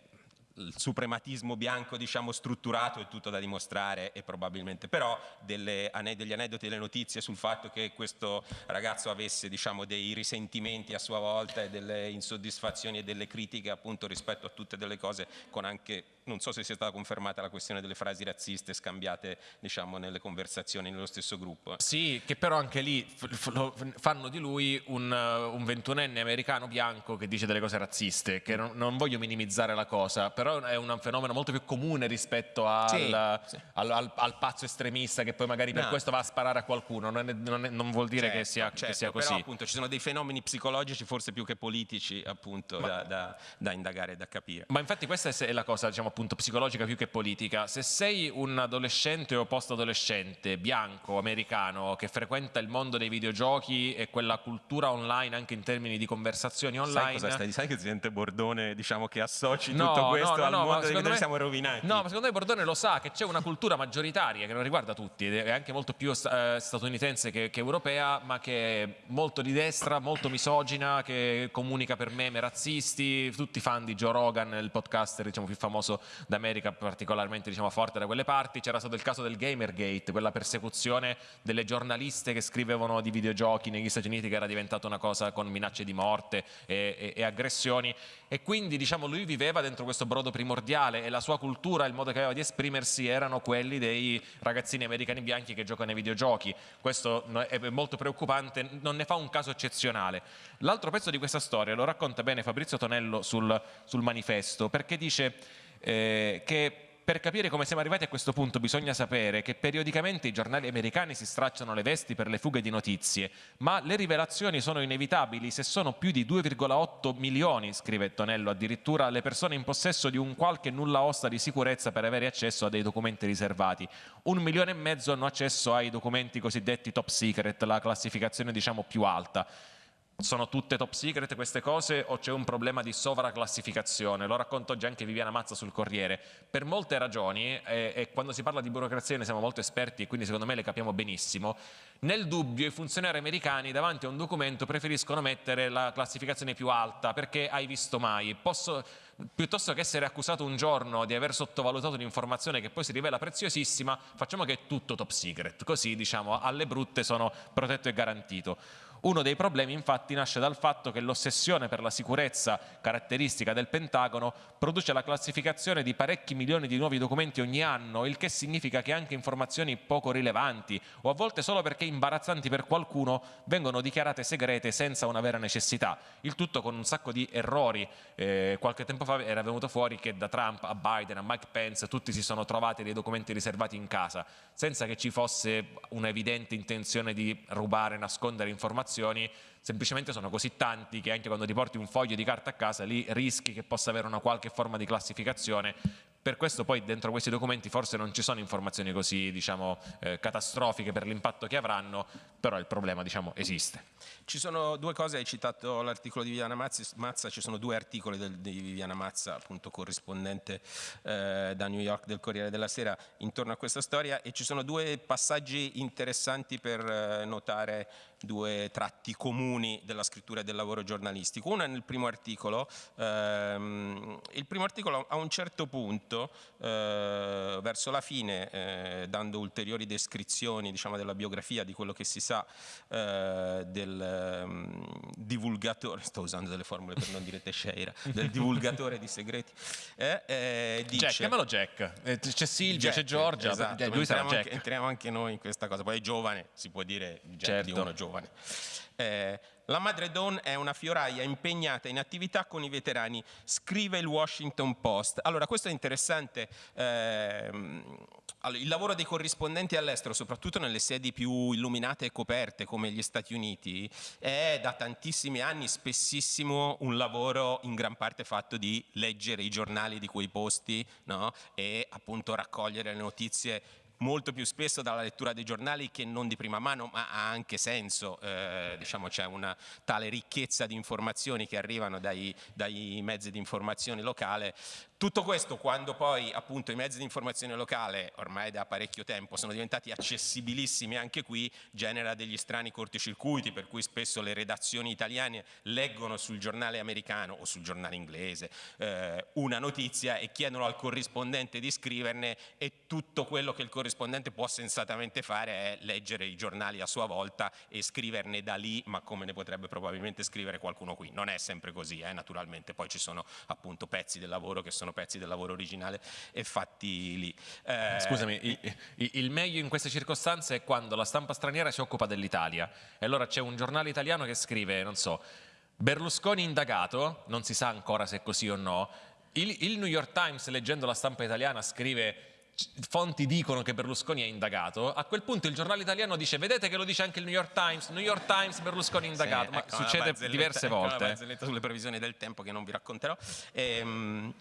il suprematismo bianco diciamo strutturato è tutto da dimostrare e probabilmente però delle, degli aneddoti e delle notizie sul fatto che questo ragazzo avesse diciamo dei risentimenti a sua volta e delle insoddisfazioni e delle critiche appunto rispetto a tutte delle cose con anche non so se sia stata confermata la questione delle frasi razziste scambiate diciamo, nelle conversazioni nello stesso gruppo. Sì, che però anche lì fanno di lui un, uh, un ventunenne americano bianco che dice delle cose razziste, che non, non, voglio minimizzare la cosa, però è un fenomeno molto più comune rispetto al, sì, sì. Al, al, al, pazzo estremista che poi magari per no. questo va a sparare a qualcuno, non, è, non, è, non vuol dire certo, che, sia, certo, che, sia, così. Però appunto ci sono dei fenomeni psicologici forse più che politici appunto Ma, da, da, da indagare e da capire. Ma infatti questa è la cosa diciamo appunto psicologica più che politica. Se sei un adolescente o post-adolescente bianco, americano, che frequenta il mondo dei videogiochi e quella cultura online anche in termini di conversazioni online... Sai cosa stai Sai che Presidente Bordone diciamo che associ no, tutto questo no, no, al mondo dei videogiochi siamo rovinati? No, ma secondo me Bordone lo sa che c'è una cultura maggioritaria che non riguarda tutti, è anche molto più eh, statunitense che, che europea, ma che è molto di destra, molto misogina, che comunica per meme razzisti, tutti fan di Joe Rogan, il podcaster diciamo più famoso d'America America particolarmente diciamo, forte da quelle parti, c'era stato il caso del Gamergate, quella persecuzione delle giornaliste che scrivevano di videogiochi negli Stati Uniti che era diventata una cosa con minacce di morte e, e, e aggressioni e quindi diciamo, lui viveva dentro questo brodo primordiale e la sua cultura, il modo che aveva di esprimersi erano quelli dei ragazzini americani bianchi che giocano ai videogiochi. Questo è molto preoccupante, non ne fa un caso eccezionale. L'altro pezzo di questa storia lo racconta bene Fabrizio Tonello sul, sul manifesto perché dice eh, che per capire come siamo arrivati a questo punto bisogna sapere che periodicamente i giornali americani si stracciano le vesti per le fughe di notizie, ma le rivelazioni sono inevitabili se sono più di 2,8 milioni, scrive Tonello, addirittura le persone in possesso di un qualche nulla osta di sicurezza per avere accesso a dei documenti riservati. Un milione e mezzo hanno accesso ai documenti cosiddetti top secret, la classificazione diciamo più alta. Sono tutte top secret queste cose o c'è un problema di sovraclassificazione? Lo racconto oggi anche Viviana Mazza sul Corriere. Per molte ragioni, e, e, quando si parla di burocrazia ne siamo molto esperti e quindi secondo me le capiamo benissimo, nel dubbio i funzionari americani davanti a un documento preferiscono mettere la classificazione più alta perché hai visto mai. Posso, piuttosto che essere accusato un giorno di aver sottovalutato un'informazione che poi si rivela preziosissima, facciamo che è tutto top secret, così diciamo alle brutte sono protetto e garantito. Uno dei problemi infatti nasce dal fatto che l'ossessione per la sicurezza caratteristica del Pentagono produce la classificazione di parecchi milioni di nuovi documenti ogni anno, il che significa che anche informazioni poco rilevanti o a volte solo perché imbarazzanti per qualcuno vengono dichiarate segrete senza una vera necessità. Il tutto con un sacco di errori. Eh, qualche tempo fa era venuto fuori che da Trump a Biden a Mike Pence tutti si sono trovati dei documenti riservati in casa senza che ci fosse un'evidente intenzione di rubare, nascondere informazioni informazioni semplicemente sono così tanti che anche quando ti porti un foglio di carta a casa lì rischi che possa avere una qualche forma di classificazione per questo poi dentro questi documenti forse non ci sono informazioni così diciamo, eh, catastrofiche per l'impatto che avranno, però il problema diciamo, esiste. Ci sono due cose, hai citato l'articolo di Viviana Mazza, ci sono due articoli del, di Viviana Mazza, appunto corrispondente eh, da New York del Corriere della Sera, intorno a questa storia e ci sono due passaggi interessanti per eh, notare due tratti comuni della scrittura e del lavoro giornalistico. Uno è nel primo articolo, ehm, il primo articolo a un certo punto, eh, verso la fine, eh, dando ulteriori descrizioni diciamo, della biografia, di quello che si sa eh, del um, divulgatore, sto usando delle formule per non dire Teixeira, del divulgatore di segreti, eh, eh, dice... Jack, chiamalo Jack, eh, c'è Silvia, c'è Giorgia, esatto, lui sarà Jack. Anche, entriamo anche noi in questa cosa, poi è giovane, si può dire Jack certo. di uno giovane giovane. Eh, la madre Dawn è una fioraia impegnata in attività con i veterani, scrive il Washington Post. Allora, questo è interessante. Eh, il lavoro dei corrispondenti all'estero, soprattutto nelle sedi più illuminate e coperte come gli Stati Uniti, è da tantissimi anni spessissimo un lavoro in gran parte fatto di leggere i giornali di quei posti no? e appunto raccogliere le notizie molto più spesso dalla lettura dei giornali che non di prima mano, ma ha anche senso, eh, diciamo c'è una tale ricchezza di informazioni che arrivano dai, dai mezzi di informazione locale. Tutto questo quando poi appunto i mezzi di informazione locale ormai da parecchio tempo sono diventati accessibilissimi anche qui genera degli strani corticircuiti per cui spesso le redazioni italiane leggono sul giornale americano o sul giornale inglese eh, una notizia e chiedono al corrispondente di scriverne e tutto quello che il corrispondente può sensatamente fare è leggere i giornali a sua volta e scriverne da lì ma come ne potrebbe probabilmente scrivere qualcuno qui. Non è sempre così eh, naturalmente. Poi ci sono appunto pezzi del lavoro che sono pezzi del lavoro originale e fatti lì. Eh, Scusami, il, il, meglio in queste circostanze è quando la stampa straniera si occupa dell'Italia. E allora c'è un giornale italiano che scrive, non so, Berlusconi indagato, non si sa ancora se è così o no, il, il New York Times leggendo la stampa italiana scrive fonti dicono che Berlusconi è indagato, a quel punto il giornale italiano dice vedete che lo dice anche il New York Times, New York Times Berlusconi indagato, sì, ma ecco succede diverse ecco volte. Una barzelletta sulle previsioni del tempo che non vi racconterò. Ehm,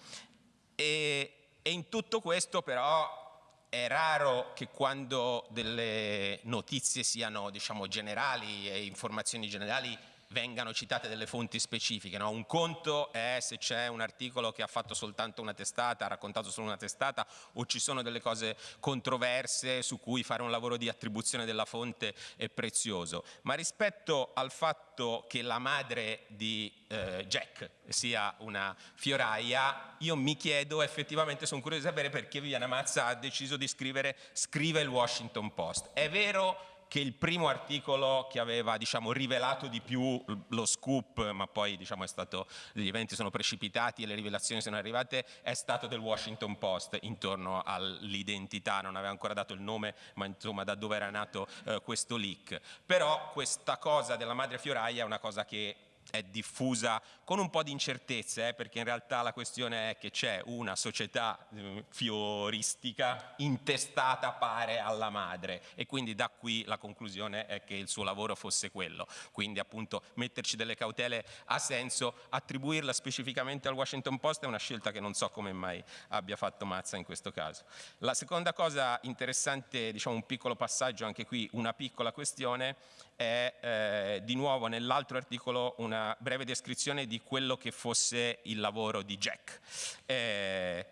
e, e in tutto questo però è raro che quando delle notizie siano diciamo, generali e informazioni generali vengano citate delle fonti specifiche. No? Un conto è se c'è un articolo che ha fatto soltanto una testata, ha raccontato solo una testata o ci sono delle cose controverse su cui fare un lavoro di attribuzione della fonte è prezioso. Ma rispetto al fatto che la madre di eh, Jack sia una fioraia, io mi chiedo effettivamente, sono curioso di sapere perché Viviana Mazza ha deciso di scrivere scrive il Washington Post. È vero che il primo articolo che aveva diciamo, rivelato di più lo scoop, ma poi diciamo, stato, gli eventi sono precipitati e le rivelazioni sono arrivate, è stato del Washington Post intorno all'identità, non aveva ancora dato il nome, ma insomma da dove era nato eh, questo leak. Però questa cosa della madre fioraia è una cosa che è diffusa con un po' di incertezze, eh, perché in realtà la questione è che c'è una società eh, fioristica intestata pare alla madre e quindi da qui la conclusione è che il suo lavoro fosse quello. Quindi appunto metterci delle cautele ha senso, attribuirla specificamente al Washington Post è una scelta che non so come mai abbia fatto Mazza in questo caso. La seconda cosa interessante, diciamo un piccolo passaggio, anche qui una piccola questione, è eh, di nuovo nell'altro articolo una breve descrizione di quello che fosse il lavoro di Jack. Eh,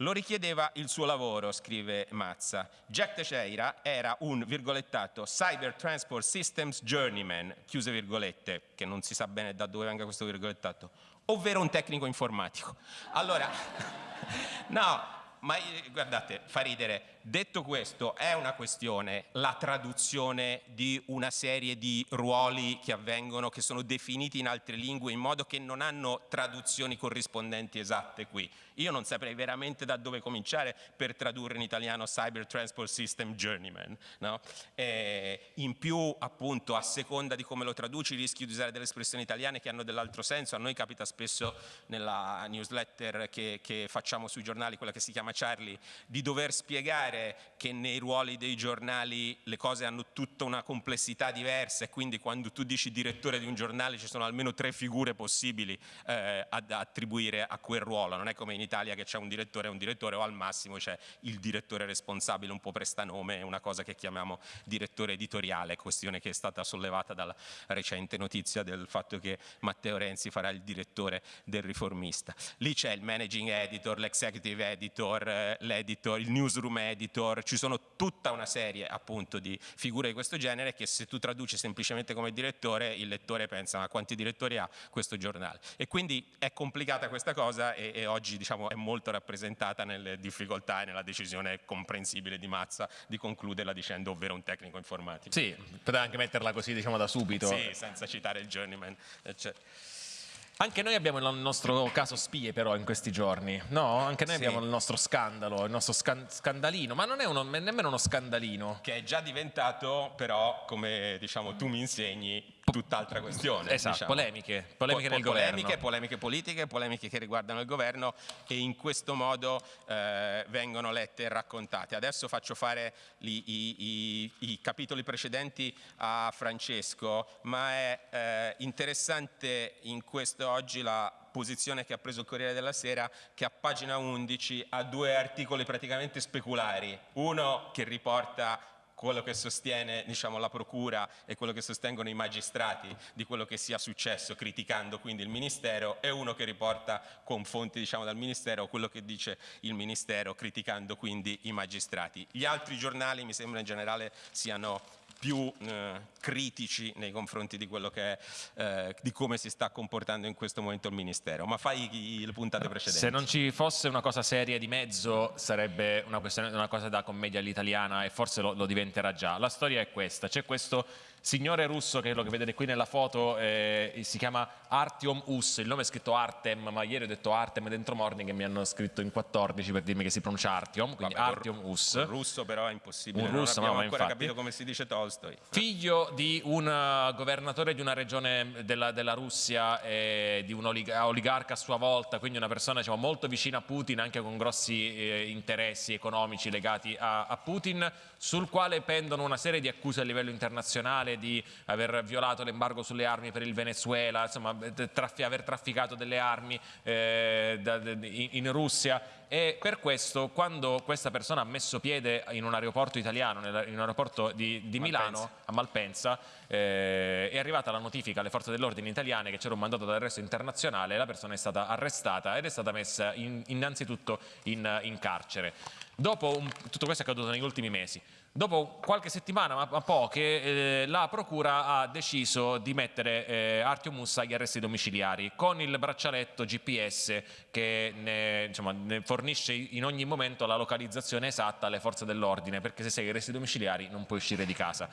lo richiedeva il suo lavoro, scrive Mazza. Jack Teixeira era un virgolettato Cyber Transport Systems Journeyman, chiuse virgolette, che non si sa bene da dove venga questo virgolettato, ovvero un tecnico informatico. Allora, no, ma eh, guardate, fa ridere, Detto questo, è una questione la traduzione di una serie di ruoli che avvengono, che sono definiti in altre lingue in modo che non hanno traduzioni corrispondenti esatte qui. Io non saprei veramente da dove cominciare per tradurre in italiano Cyber Transport System Journeyman. No? in più, appunto, a seconda di come lo traduci, rischi di usare delle espressioni italiane che hanno dell'altro senso. A noi capita spesso nella newsletter che, che facciamo sui giornali, quella che si chiama Charlie, di dover spiegare notare che nei ruoli dei giornali le cose hanno tutta una complessità diversa e quindi quando tu dici direttore di un giornale ci sono almeno tre figure possibili eh, ad attribuire a quel ruolo, non è come in Italia che c'è un direttore e un direttore o al massimo c'è il direttore responsabile, un po' prestanome, una cosa che chiamiamo direttore editoriale, questione che è stata sollevata dalla recente notizia del fatto che Matteo Renzi farà il direttore del riformista. Lì c'è il managing editor, l'executive editor, eh, l'editor, il newsroom editor, editor, ci sono tutta una serie appunto di figure di questo genere che se tu traduci semplicemente come direttore il lettore pensa ma quanti direttori ha questo giornale e quindi è complicata questa cosa e, e oggi diciamo è molto rappresentata nelle difficoltà e nella decisione comprensibile di Mazza di concluderla dicendo ovvero un tecnico informatico. Sì, poteva anche metterla così diciamo da subito. Sì, senza citare il journeyman. Eccetera. Anche noi abbiamo il nostro caso spie però in questi giorni, no? Anche noi sì. abbiamo il nostro scandalo, il nostro scan scandalino, ma non è uno, nemmeno uno scandalino. Che è già diventato però, come diciamo tu mi insegni, tutt'altra questione. Esatto, diciamo. polemiche, polemiche po nel polemiche, governo. Polemiche politiche, polemiche che riguardano il governo e in questo modo eh, vengono lette e raccontate. Adesso faccio fare i, i, i, i capitoli precedenti a Francesco, ma è eh, interessante in questo oggi la posizione che ha preso il Corriere della Sera che a pagina 11 ha due articoli praticamente speculari, uno che riporta quello che sostiene diciamo, la procura e quello che sostengono i magistrati di quello che sia successo, criticando quindi il Ministero, e uno che riporta con fonti diciamo, dal Ministero quello che dice il Ministero, criticando quindi i magistrati. Gli altri giornali mi sembra in generale siano più eh, critici nei confronti di, che, eh, di, come si sta comportando in questo momento il Ministero. Ma fai le puntate precedenti. Se non ci fosse una cosa seria di mezzo sarebbe una, una cosa da commedia all'italiana e forse lo, lo diventerà già. La storia è questa, c'è questo signore russo, che quello che vedete qui nella foto, eh, si chiama Artyom Us, il nome è scritto Artem, ma ieri ho detto Artem dentro Morning e mi hanno scritto in 14 per dirmi che si pronuncia Artyom, quindi Vabbè, Artyom Us. Un russo però è impossibile, un russo, non abbiamo no, ancora infatti. capito come si dice Tolstoi. Figlio di un uh, governatore di una regione della, della Russia e di un oligarca a sua volta, quindi una persona diciamo, molto vicina a Putin, anche con grossi eh, interessi economici legati a, a Putin, sul quale pendono una serie di accuse a livello internazionale di aver violato l'embargo sulle armi per il Venezuela, insomma traffi aver trafficato delle armi eh, da, in, in Russia e per questo quando questa persona ha messo piede in un aeroporto italiano, in un aeroporto di, di Milano, a Malpensa, eh, è arrivata la notifica alle forze dell'ordine italiane che c'era un mandato d'arresto internazionale, la persona è stata arrestata ed è stata messa in, innanzitutto in, in carcere. Dopo un, tutto questo è accaduto negli ultimi mesi. Dopo qualche settimana, ma poche, eh, la Procura ha deciso di mettere eh, Artio Mussa agli arresti domiciliari con il braccialetto GPS che ne, insomma, ne fornisce in ogni momento la localizzazione esatta alle forze dell'ordine perché se sei agli arresti domiciliari non puoi uscire di casa.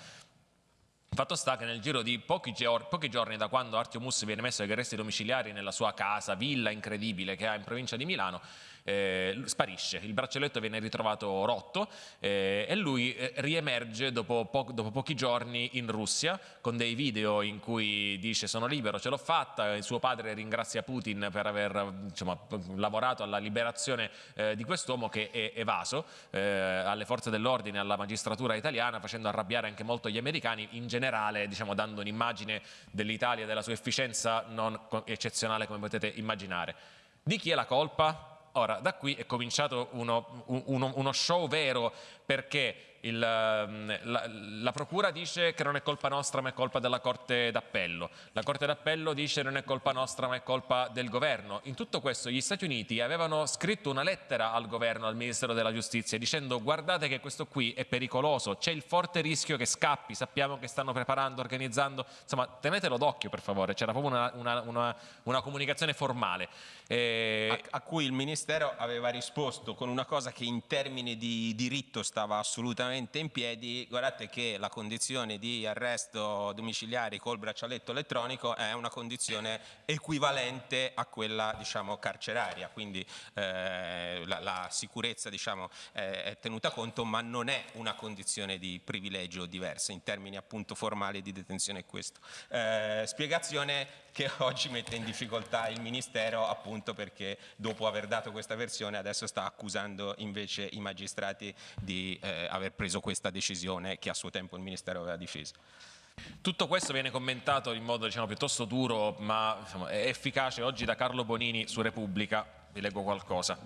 Fatto sta che nel giro di pochi, pochi giorni da quando Artio Mussa viene messo agli arresti domiciliari nella sua casa, villa incredibile che ha in provincia di Milano, eh, sparisce, il braccialetto viene ritrovato rotto eh, e lui eh, riemerge dopo, po dopo, pochi giorni in Russia con dei video in cui dice sono libero, ce l'ho fatta, il suo padre ringrazia Putin per aver insomma, lavorato alla liberazione eh, di quest'uomo che è evaso eh, alle forze dell'ordine, alla magistratura italiana facendo arrabbiare anche molto gli americani in generale diciamo, dando un'immagine dell'Italia, della sua efficienza non eccezionale come potete immaginare. Di chi è la colpa? Ora, da qui è cominciato uno, uno, uno show vero perché il, ehm, la, la, Procura dice che non è colpa nostra ma è colpa della Corte d'Appello, la Corte d'Appello dice che non è colpa nostra ma è colpa del governo. In tutto questo gli Stati Uniti avevano scritto una lettera al governo, al Ministero della Giustizia, dicendo guardate che questo qui è pericoloso, c'è il forte rischio che scappi, sappiamo che stanno preparando, organizzando, insomma tenetelo d'occhio per favore, c'era proprio una, una, una, una comunicazione formale. E... A, a, cui il Ministero aveva risposto con una cosa che in termini di diritto stava assolutamente in piedi, guardate che la condizione di arresto domiciliare col braccialetto elettronico è una condizione equivalente a quella diciamo, carceraria, quindi eh, la, la, sicurezza diciamo, è, è tenuta conto ma non è una condizione di privilegio diversa in termini appunto formali di detenzione questo. Eh, spiegazione che oggi mette in difficoltà il Ministero appunto perché dopo aver dato questa versione adesso sta accusando invece i magistrati di eh, aver preso questa decisione che a suo tempo il Ministero aveva difeso. Tutto questo viene commentato in modo diciamo, piuttosto duro ma insomma, efficace oggi da Carlo Bonini su Repubblica, vi leggo qualcosa.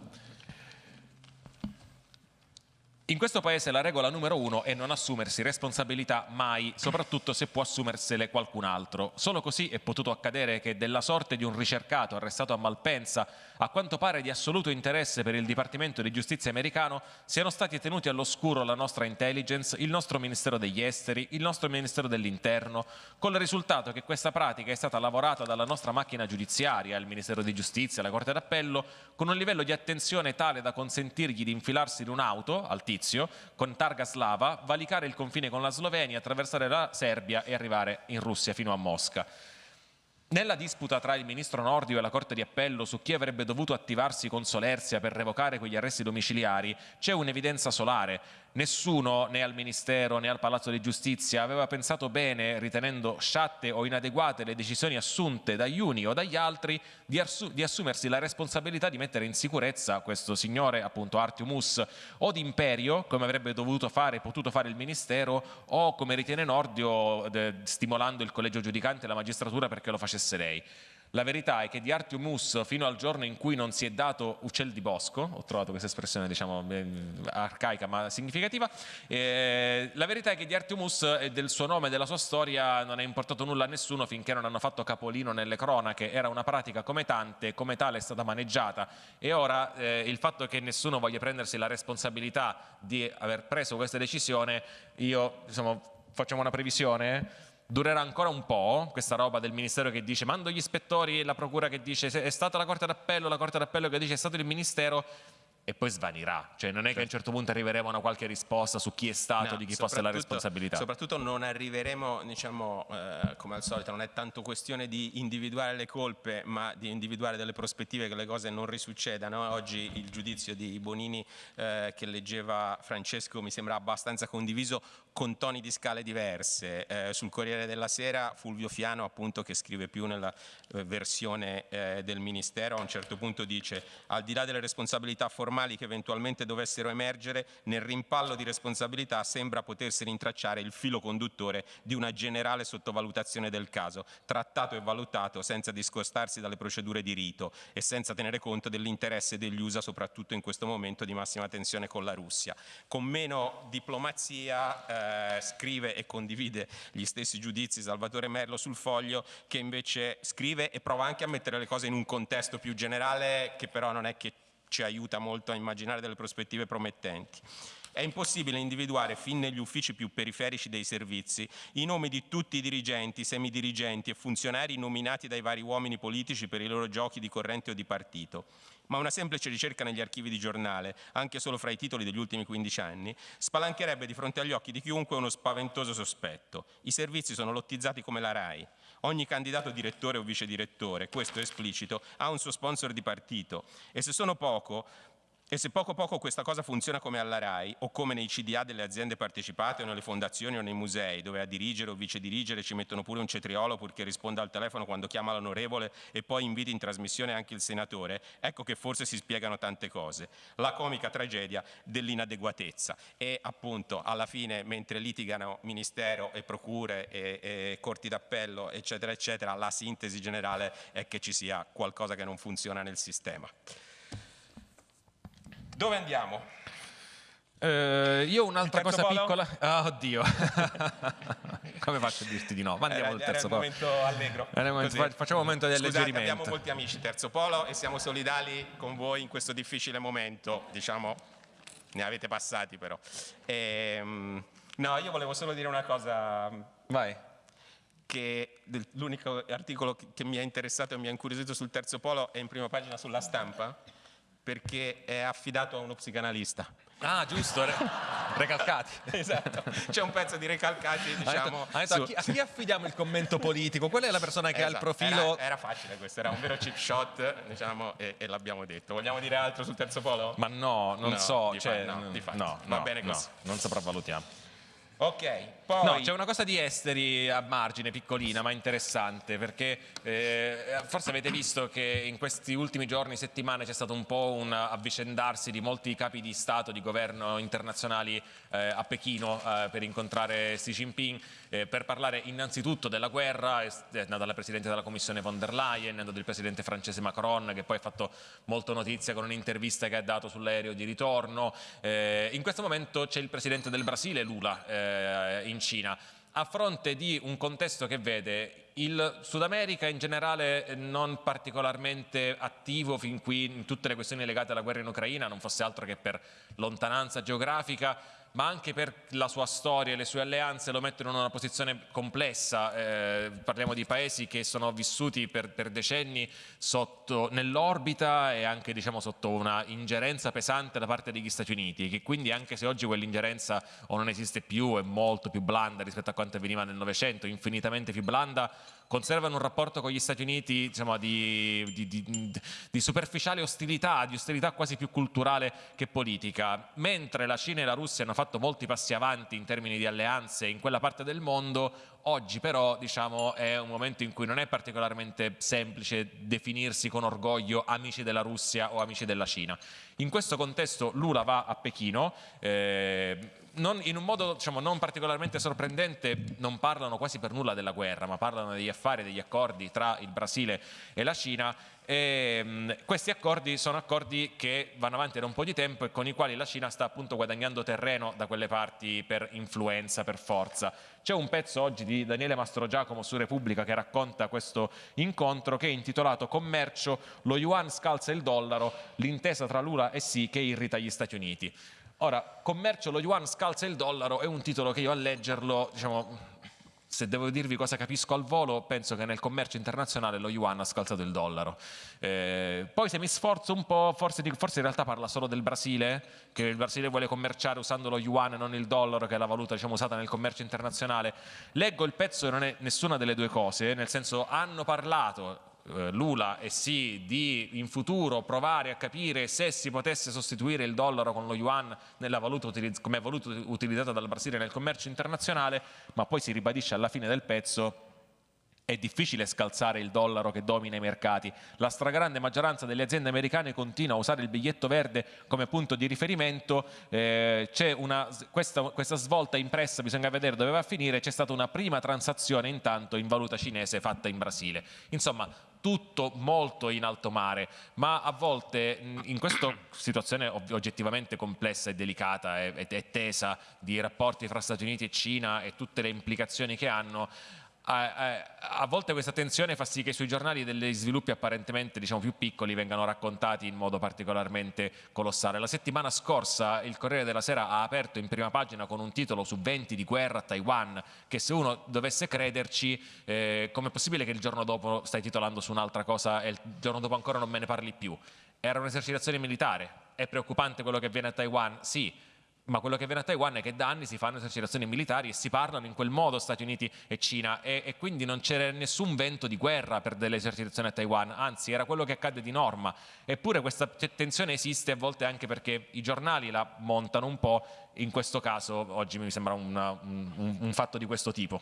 In questo paese la regola numero uno è non assumersi responsabilità mai, soprattutto se può assumersele qualcun altro. Solo così è potuto accadere che della sorte di un ricercato arrestato a Malpensa, a quanto pare di assoluto interesse per il Dipartimento di Giustizia americano, siano stati tenuti all'oscuro la nostra intelligence, il nostro Ministero degli Esteri, il nostro Ministero dell'Interno, con il risultato che questa pratica è stata lavorata dalla nostra macchina giudiziaria, il Ministero di Giustizia, la Corte d'Appello, con un livello di attenzione tale da consentirgli di infilarsi in un'auto, al tizio, con targa slava, valicare il confine con la Slovenia, attraversare la Serbia e arrivare in Russia fino a Mosca. Nella disputa tra il ministro Nordio e la Corte di Appello su chi avrebbe dovuto attivarsi con solerzia per revocare quegli arresti domiciliari c'è un'evidenza solare. Nessuno, né al Ministero né al Palazzo di Giustizia, aveva pensato bene, ritenendo sciatte o inadeguate le decisioni assunte dagli uni o dagli altri, di, di assumersi la responsabilità di mettere in sicurezza questo signore, appunto Artiumus, o di imperio, come avrebbe dovuto fare e potuto fare il Ministero, o come ritiene Nordio, stimolando il collegio giudicante e la magistratura perché lo facesse lei. La verità è che di Artiumus fino al giorno in cui non si è dato uccel di bosco, ho trovato questa espressione diciamo arcaica ma significativa, eh, la verità è che di Artiumus e del suo nome e della sua storia non è importato nulla a nessuno finché non hanno fatto capolino nelle cronache, era una pratica come tante, come tale è stata maneggiata. E ora eh, il fatto che nessuno voglia prendersi la responsabilità di aver preso questa decisione, io insomma, facciamo una previsione durerà ancora un po' questa roba del ministero che dice mando gli ispettori e la procura che dice è stata la corte d'appello, la corte d'appello che dice è stato il ministero e poi svanirà, cioè non è che a un certo punto arriveremo a una qualche risposta su chi è stato, no, di chi fosse la responsabilità. Soprattutto non arriveremo, diciamo, eh, come al solito, non è tanto questione di individuare le colpe, ma di individuare delle prospettive che le cose non risuccedano. Oggi il giudizio di Bonini eh, che leggeva Francesco mi sembra abbastanza condiviso con toni di scale diverse. Eh, sul Corriere della Sera Fulvio Fiano, appunto, che scrive più nella eh, versione eh, del Ministero, a un certo punto dice al di là delle responsabilità formali che eventualmente dovessero emergere, nel rimpallo di responsabilità sembra potersi rintracciare il filo conduttore di una generale sottovalutazione del caso, trattato e valutato senza discostarsi dalle procedure di rito e senza tenere conto dell'interesse degli USA, soprattutto in questo momento di massima tensione con la Russia. Con meno diplomazia eh, scrive e condivide gli stessi giudizi Salvatore Merlo sul foglio, che invece scrive e prova anche a mettere le cose in un contesto più generale, che però non è che ci aiuta molto a immaginare delle prospettive promettenti. È impossibile individuare fin negli uffici più periferici dei servizi i nomi di tutti i dirigenti, semidirigenti e funzionari nominati dai vari uomini politici per i loro giochi di corrente o di partito. Ma una semplice ricerca negli archivi di giornale, anche solo fra i titoli degli ultimi 15 anni, spalancherebbe di fronte agli occhi di chiunque uno spaventoso sospetto. I servizi sono lottizzati come la RAI. Ogni candidato direttore o vice direttore, questo è esplicito, ha un suo sponsor di partito e se sono poco e se poco poco questa cosa funziona come alla RAI o come nei CDA delle aziende partecipate o nelle fondazioni o nei musei dove a dirigere o vice dirigere ci mettono pure un cetriolo purché risponda al telefono quando chiama l'onorevole e poi inviti in trasmissione anche il senatore, ecco che forse si spiegano tante cose. La comica tragedia dell'inadeguatezza e appunto alla fine mentre litigano ministero e procure e, e corti d'appello eccetera eccetera la sintesi generale è che ci sia qualcosa che non funziona nel sistema. Dove andiamo? Eh, io un'altra cosa polo? piccola. Ah, oddio. Come faccio a dirti di no? Ma andiamo Era- al terzo polo. momento allegro. Momento- facciamo un momento di Scusate, alleggerimento. abbiamo molti amici terzo polo e siamo solidali con voi in questo difficile momento, diciamo, ne avete passati però. Ehm, no, io volevo solo dire una cosa Vai. che l'unico articolo che mi ha interessato e mi ha incuriosito sul terzo polo è in prima pagina sulla stampa perché è affidato a uno psicanalista. Ah, giusto. re- recalcati. Esatto, c'è un pezzo di recalcati, diciamo. detto, su- a, chi, a chi affidiamo il commento politico? Qual è la persona che ha il Esatto, profilo? Era, era facile questo, era un vero chip shot, diciamo, e, e l'abbiamo detto. Vogliamo dire altro sul terzo polo? Ma no, non No, so. di cioè, no, di no, Va bene così. non sopravvalutiamo. Ok, poi... No, c'è una cosa di esteri a margine, piccolina, ma interessante, perché eh, forse avete visto che in questi ultimi giorni, settimane, c'è stato un po' un avvicendarsi di molti capi di Stato, di governo internazionali eh, a Pechino eh, per incontrare Xi Jinping, eh, per parlare innanzitutto della guerra, è andata la Presidente della Commissione von der Leyen, è andato il Presidente francese Macron, che poi ha fatto molto notizia con un'intervista che ha dato sull'aereo di ritorno. Eh, in questo momento c'è il Presidente del Brasile, Lula, eh, in Cina, a fronte di un contesto che vede il Sud America in generale eh, non particolarmente attivo fin qui in tutte le questioni legate alla guerra in Ucraina, non fosse altro che per lontananza geografica, ma anche per la sua storia e le sue alleanze lo mettono in una posizione complessa. Eh, parliamo di paesi che sono vissuti per, per decenni nell'orbita e anche diciamo, sotto una ingerenza pesante da parte degli Stati Uniti, che quindi anche se oggi quell'ingerenza o non esiste più, è molto più blanda rispetto a quanto avveniva nel Novecento, infinitamente più blanda, conservano un rapporto con gli Stati Uniti diciamo, di, di- di- di superficiale ostilità, di ostilità quasi più culturale che politica. Mentre la Cina e la Russia hanno fatto molti passi avanti in termini di alleanze in quella parte del mondo, oggi però diciamo, è un momento in cui non è particolarmente semplice definirsi con orgoglio amici della Russia o amici della Cina. In questo contesto Lula va a Pechino, eh, non- in un modo diciamo, non particolarmente sorprendente non parlano quasi per nulla della guerra, ma parlano degli affari, degli accordi tra il Brasile e la Cina. E, mh, questi accordi sono accordi che vanno avanti da un po' di tempo e con i quali la Cina sta appunto guadagnando terreno da quelle parti per influenza, per forza. C'è un pezzo oggi di Daniele Mastrogiacomo su Repubblica che racconta questo incontro che è intitolato Commercio, lo yuan scalza il dollaro, l'intesa tra Lula e Sì che irrita gli Stati Uniti. Ora, commercio, lo yuan scalza il dollaro è un titolo che io a leggerlo, diciamo, se devo dirvi cosa capisco al volo, penso che nel commercio internazionale lo yuan ha scalzato il dollaro. Eh, poi se mi sforzo un po', forse, forse in realtà parla solo del Brasile, che il Brasile vuole commerciare usando lo yuan e non il dollaro, che è la valuta diciamo, usata nel commercio internazionale. Leggo il pezzo e non è nessuna delle due cose, nel senso hanno parlato Lula e sì di in futuro provare a capire se si potesse sostituire il dollaro con lo yuan valuta come valuta utilizzata dal Brasile nel commercio internazionale, ma poi si ribadisce alla fine del pezzo è difficile scalzare il dollaro che domina i mercati. La stragrande maggioranza delle aziende americane continua a usare il biglietto verde come punto di riferimento. Eh, una, questa, questa svolta impressa, bisogna vedere dove va a finire. C'è stata una prima transazione intanto in valuta cinese fatta in Brasile. Insomma, tutto molto in alto mare, ma a volte in questa situazione oggettivamente complessa e delicata e, tesa di rapporti fra Stati Uniti e Cina e tutte le implicazioni che hanno, a, a- volte questa tensione fa sì che sui giornali degli sviluppi apparentemente diciamo, più piccoli vengano raccontati in modo particolarmente colossale. La settimana scorsa il Corriere della Sera ha aperto in prima pagina con un titolo su venti di guerra a Taiwan, che se uno dovesse crederci, eh, com'è possibile che il giorno dopo stai titolando su un'altra cosa e il giorno dopo ancora non me ne parli più? Era un'esercitazione militare, è preoccupante quello che avviene a Taiwan? Sì, ma quello che avviene a Taiwan è che da anni si fanno esercitazioni militari e si parlano in quel modo Stati Uniti e Cina e, e quindi non c'era nessun vento di guerra per delle esercitazioni a Taiwan, anzi era quello che accade di norma. Eppure questa tensione esiste a volte anche perché i giornali la montano un po', in questo caso oggi mi sembra una- un, un- un fatto di questo tipo.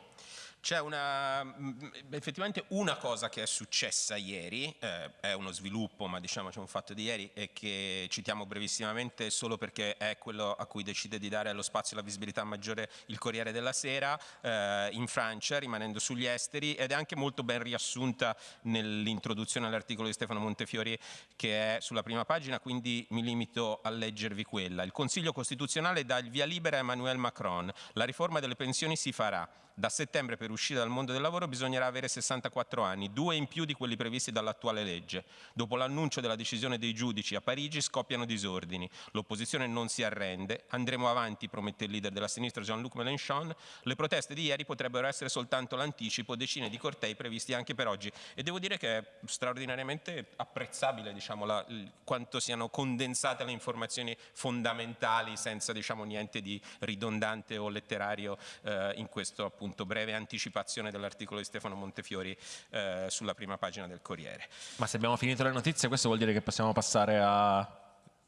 C'è una, mh, effettivamente una cosa che è successa ieri, eh, è uno sviluppo, ma diciamo c'è un fatto di ieri, e che citiamo brevissimamente solo perché è quello a cui decide di dare lo spazio e la visibilità maggiore il Corriere della Sera eh, in Francia, rimanendo sugli esteri, ed è anche molto ben riassunta nell'introduzione all'articolo di Stefano Montefiori che è sulla prima pagina, quindi mi limito a leggervi quella. Il Consiglio Costituzionale dà il via libera a Emmanuel Macron, la riforma delle pensioni si farà. Da settembre per uscire dal mondo del lavoro bisognerà avere 64 anni, due in più di quelli previsti dall'attuale legge. Dopo l'annuncio della decisione dei giudici a Parigi scoppiano disordini. L'opposizione non si arrende. Andremo avanti, promette il leader della sinistra Jean-Luc Mélenchon. Le proteste di ieri potrebbero essere soltanto l'anticipo, decine di cortei previsti anche per oggi. E devo dire che è straordinariamente apprezzabile diciamo, la, quanto siano condensate le informazioni fondamentali senza diciamo, niente di ridondante o letterario eh, in questo appunto appunto breve anticipazione dell'articolo di Stefano Montefiori eh, sulla prima pagina del Corriere. Ma se abbiamo finito le notizie questo vuol dire che possiamo passare al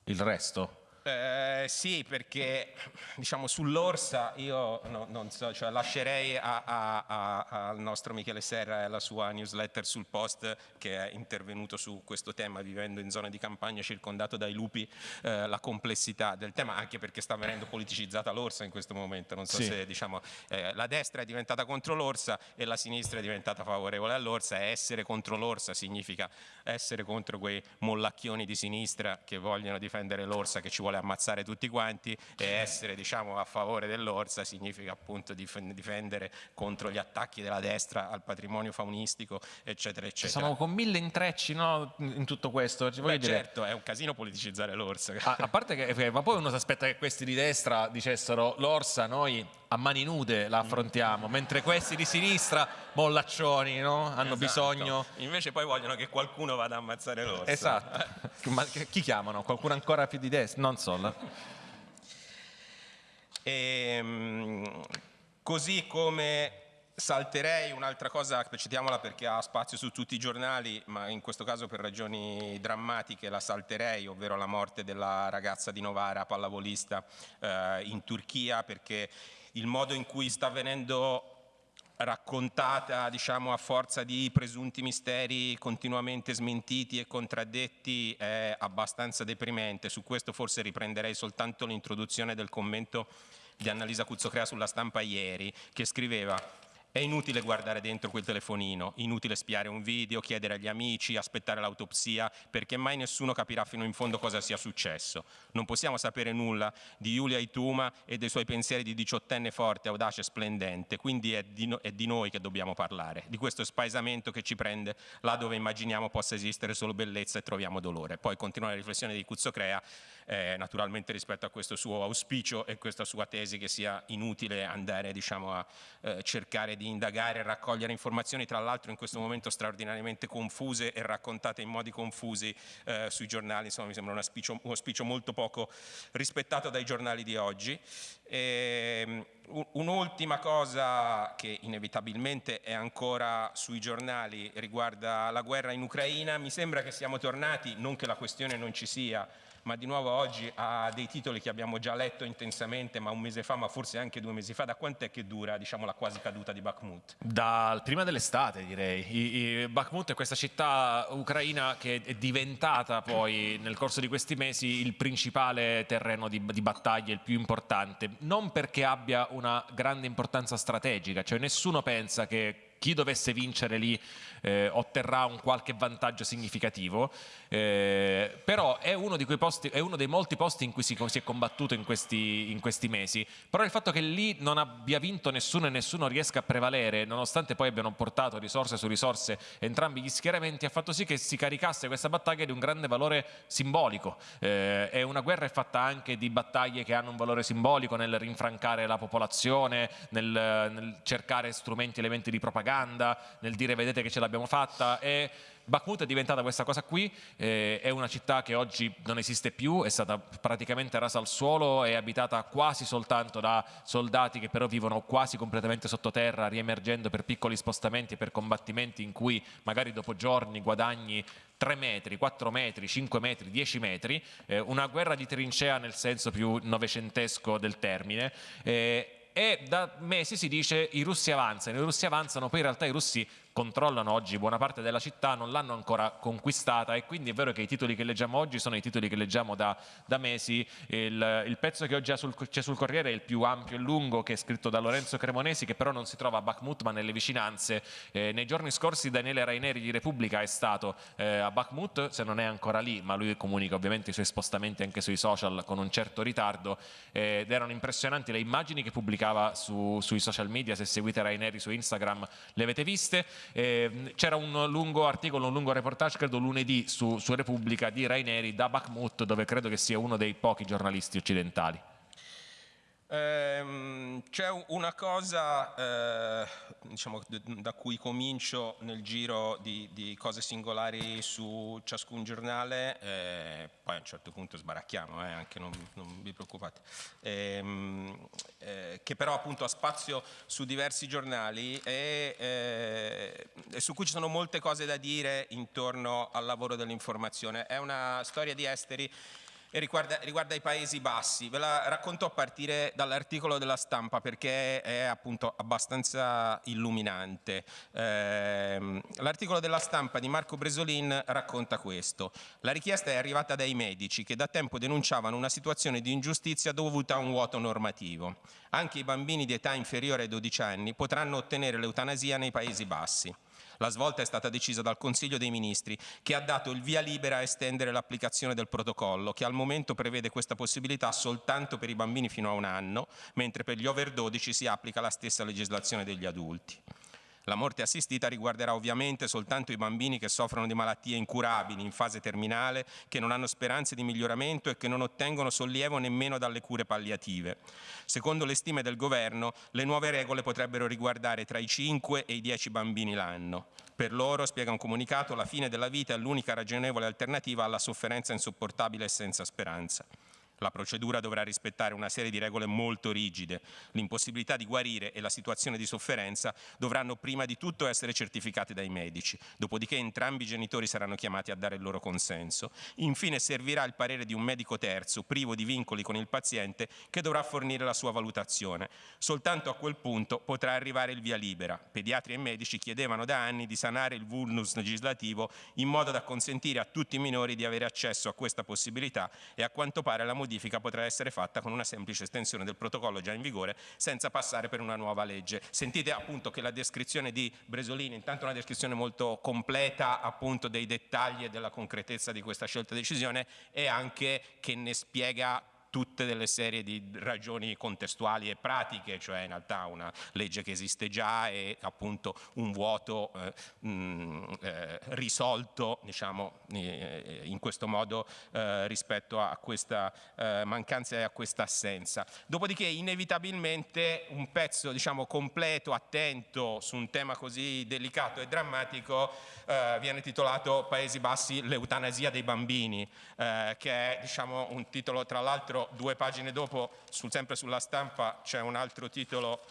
resto? Eh, sì, perché diciamo sull'Orsa io no, non so, cioè, lascerei a, a, a, al nostro Michele Serra e alla sua newsletter sul post che è intervenuto su questo tema vivendo in zona di campagna circondato dai lupi eh, la complessità del tema anche perché sta venendo politicizzata l'Orsa in questo momento, non so sì. se diciamo eh, la destra è diventata contro l'Orsa e la sinistra è diventata favorevole all'Orsa e essere contro l'Orsa significa essere contro quei mollacchioni di sinistra che vogliono difendere l'Orsa che ci vuole ammazzare tutti quanti e essere diciamo, a favore dell'orsa significa appunto difendere contro gli attacchi della destra al patrimonio faunistico eccetera eccetera. Siamo con mille intrecci no, in tutto questo. Beh, certo, è un casino politicizzare l'orsa. A, a parte che, eh, ma poi uno si aspetta che questi di destra dicessero l'orsa noi a mani nude la affrontiamo, mentre questi di sinistra, mollaccioni, no? hanno esatto. bisogno... Invece poi vogliono che qualcuno vada a ammazzare l'orsa. Esatto. Ma chi chiamano? Qualcuno ancora più di destra? Non so. E, ehm, così come salterei un'altra cosa, citiamola perché ha spazio su tutti i giornali, ma in questo caso per ragioni drammatiche la salterei, ovvero la morte della ragazza di Novara, pallavolista, eh, in Turchia, perché il modo in cui sta avvenendo raccontata diciamo, a forza di presunti misteri continuamente smentiti e contraddetti è abbastanza deprimente. Su questo forse riprenderei soltanto l'introduzione del commento di Annalisa Cuzzocrea sulla stampa ieri, che scriveva è inutile guardare dentro quel telefonino, inutile spiare un video, chiedere agli amici, aspettare l'autopsia, perché mai nessuno capirà fino in fondo cosa sia successo. Non possiamo sapere nulla di Giulia Ituma e dei suoi pensieri di diciottenne forte, audace e splendente, quindi è di, no è di noi che dobbiamo parlare, di questo spaesamento che ci prende là dove immaginiamo possa esistere solo bellezza e troviamo dolore. Poi continua la riflessione di Cuzzocrea, eh, naturalmente rispetto a questo suo auspicio e questa sua tesi che sia inutile andare diciamo, a eh, cercare di indagare e raccogliere informazioni, tra l'altro in questo momento straordinariamente confuse e raccontate in modi confusi eh, sui giornali, insomma mi sembra un auspicio, un auspicio, molto poco rispettato dai giornali di oggi. Ehm, un'ultima cosa che inevitabilmente è ancora sui giornali riguarda la guerra in Ucraina, mi sembra che siamo tornati, non che la questione non ci sia, ma di nuovo oggi ha dei titoli che abbiamo già letto intensamente, ma un mese fa, ma forse anche due mesi fa. Da quant'è che dura diciamo, la quasi caduta di Bakhmut? Dal prima dell'estate direi. I, i, Bakhmut è questa città ucraina che è diventata poi nel corso di questi mesi il principale terreno di, di battaglia, il più importante, non perché abbia una grande importanza strategica, cioè nessuno pensa che chi dovesse vincere lì eh, otterrà un qualche vantaggio significativo, eh, però è uno, posti, è uno, dei molti posti in cui si, si è combattuto in questi, in questi, mesi, però il fatto che lì non abbia vinto nessuno e nessuno riesca a prevalere, nonostante poi abbiano portato risorse su risorse entrambi gli schieramenti, ha fatto sì che si caricasse questa battaglia di un grande valore simbolico. Eh, è una guerra fatta anche di battaglie che hanno un valore simbolico nel rinfrancare la popolazione, nel, nel cercare strumenti, elementi di propaganda, nel dire vedete che ce l'abbiamo fatta. E Bakhmut è diventata questa cosa qui, eh, è una città che oggi non esiste più, è stata praticamente rasa al suolo, è abitata quasi soltanto da soldati che però vivono quasi completamente sottoterra, riemergendo per piccoli spostamenti e per combattimenti in cui magari dopo giorni guadagni 3 metri, 4 metri, 5 metri, 10 metri, eh, una guerra di trincea nel senso più novecentesco del termine. Eh, e da mesi si dice i russi avanzano, i russi avanzano, poi in realtà i russi controllano oggi buona parte della città, non l'hanno ancora conquistata e quindi è vero che i titoli che leggiamo oggi sono i titoli che leggiamo da, da mesi. Il, il, pezzo che oggi c'è sul, Corriere è il più ampio e lungo che è scritto da Lorenzo Cremonesi che però non si trova a Bakhmut ma nelle vicinanze. Eh, nei giorni scorsi Daniele Raineri di Repubblica è stato eh, a Bakhmut, se non è ancora lì, ma lui comunica ovviamente i suoi spostamenti anche sui social con un certo ritardo eh, ed erano impressionanti le immagini che pubblicava su, sui social media, se seguite Raineri su Instagram le avete viste eh, c'era un lungo articolo, un lungo reportage, credo lunedì, su, su Repubblica di Raineri da Bakhmut, dove credo che sia uno dei pochi giornalisti occidentali. Ehm, c'è una cosa eh, diciamo, da cui comincio nel giro di, di cose singolari su ciascun giornale, eh, poi a un certo punto sbaracchiamo, eh, anche non, non, vi preoccupate, ehm, eh, che però appunto ha spazio su diversi giornali e, eh, e su cui ci sono molte cose da dire intorno al lavoro dell'informazione. È una storia di esteri e riguarda, riguarda, i Paesi Bassi. Ve la racconto a partire dall'articolo della stampa perché è appunto abbastanza illuminante. Eh, l'articolo della stampa di Marco Bresolin racconta questo. La richiesta è arrivata dai medici che da tempo denunciavano una situazione di ingiustizia dovuta a un vuoto normativo. Anche i bambini di età inferiore ai 12 anni potranno ottenere l'eutanasia nei Paesi Bassi. La svolta è stata decisa dal Consiglio dei Ministri che ha dato il via libera a estendere l'applicazione del protocollo che al momento prevede questa possibilità soltanto per i bambini fino a un anno, mentre per gli over 12 si applica la stessa legislazione degli adulti. La morte assistita riguarderà ovviamente soltanto i bambini che soffrono di malattie incurabili, in fase terminale, che non hanno speranze di miglioramento e che non ottengono sollievo nemmeno dalle cure palliative. Secondo le stime del governo, le nuove regole potrebbero riguardare tra i 5 e i 10 bambini l'anno. Per loro, spiega un comunicato, la fine della vita è l'unica ragionevole alternativa alla sofferenza insopportabile e senza speranza. La procedura dovrà rispettare una serie di regole molto rigide. L'impossibilità di guarire e la situazione di sofferenza dovranno prima di tutto essere certificate dai medici, dopodiché entrambi i genitori saranno chiamati a dare il loro consenso. Infine servirà il parere di un medico terzo, privo di vincoli con il paziente, che dovrà fornire la sua valutazione. Soltanto a quel punto potrà arrivare il via libera. Pediatri e medici chiedevano da anni di sanare il vulnus legislativo in modo da consentire a tutti i minori di avere accesso a questa possibilità e a quanto pare la modifica modifica potrà essere fatta con una semplice estensione del protocollo già in vigore senza passare per una nuova legge. Sentite appunto che la descrizione di Bresolini, intanto una descrizione molto completa appunto dei dettagli e della concretezza di questa scelta decisione e anche che ne spiega tutte delle serie di ragioni contestuali e pratiche, cioè in realtà una legge che esiste già e appunto un vuoto eh, mh, mm, eh, risolto diciamo, eh, in questo modo eh, rispetto a questa eh, mancanza e a questa assenza. Dopodiché inevitabilmente un pezzo diciamo, completo, attento su un tema così delicato e drammatico eh, viene titolato Paesi Bassi, l'eutanasia dei bambini, che è diciamo, un titolo tra l'altro l'altro due pagine dopo, sul, sempre sulla stampa, c'è un altro titolo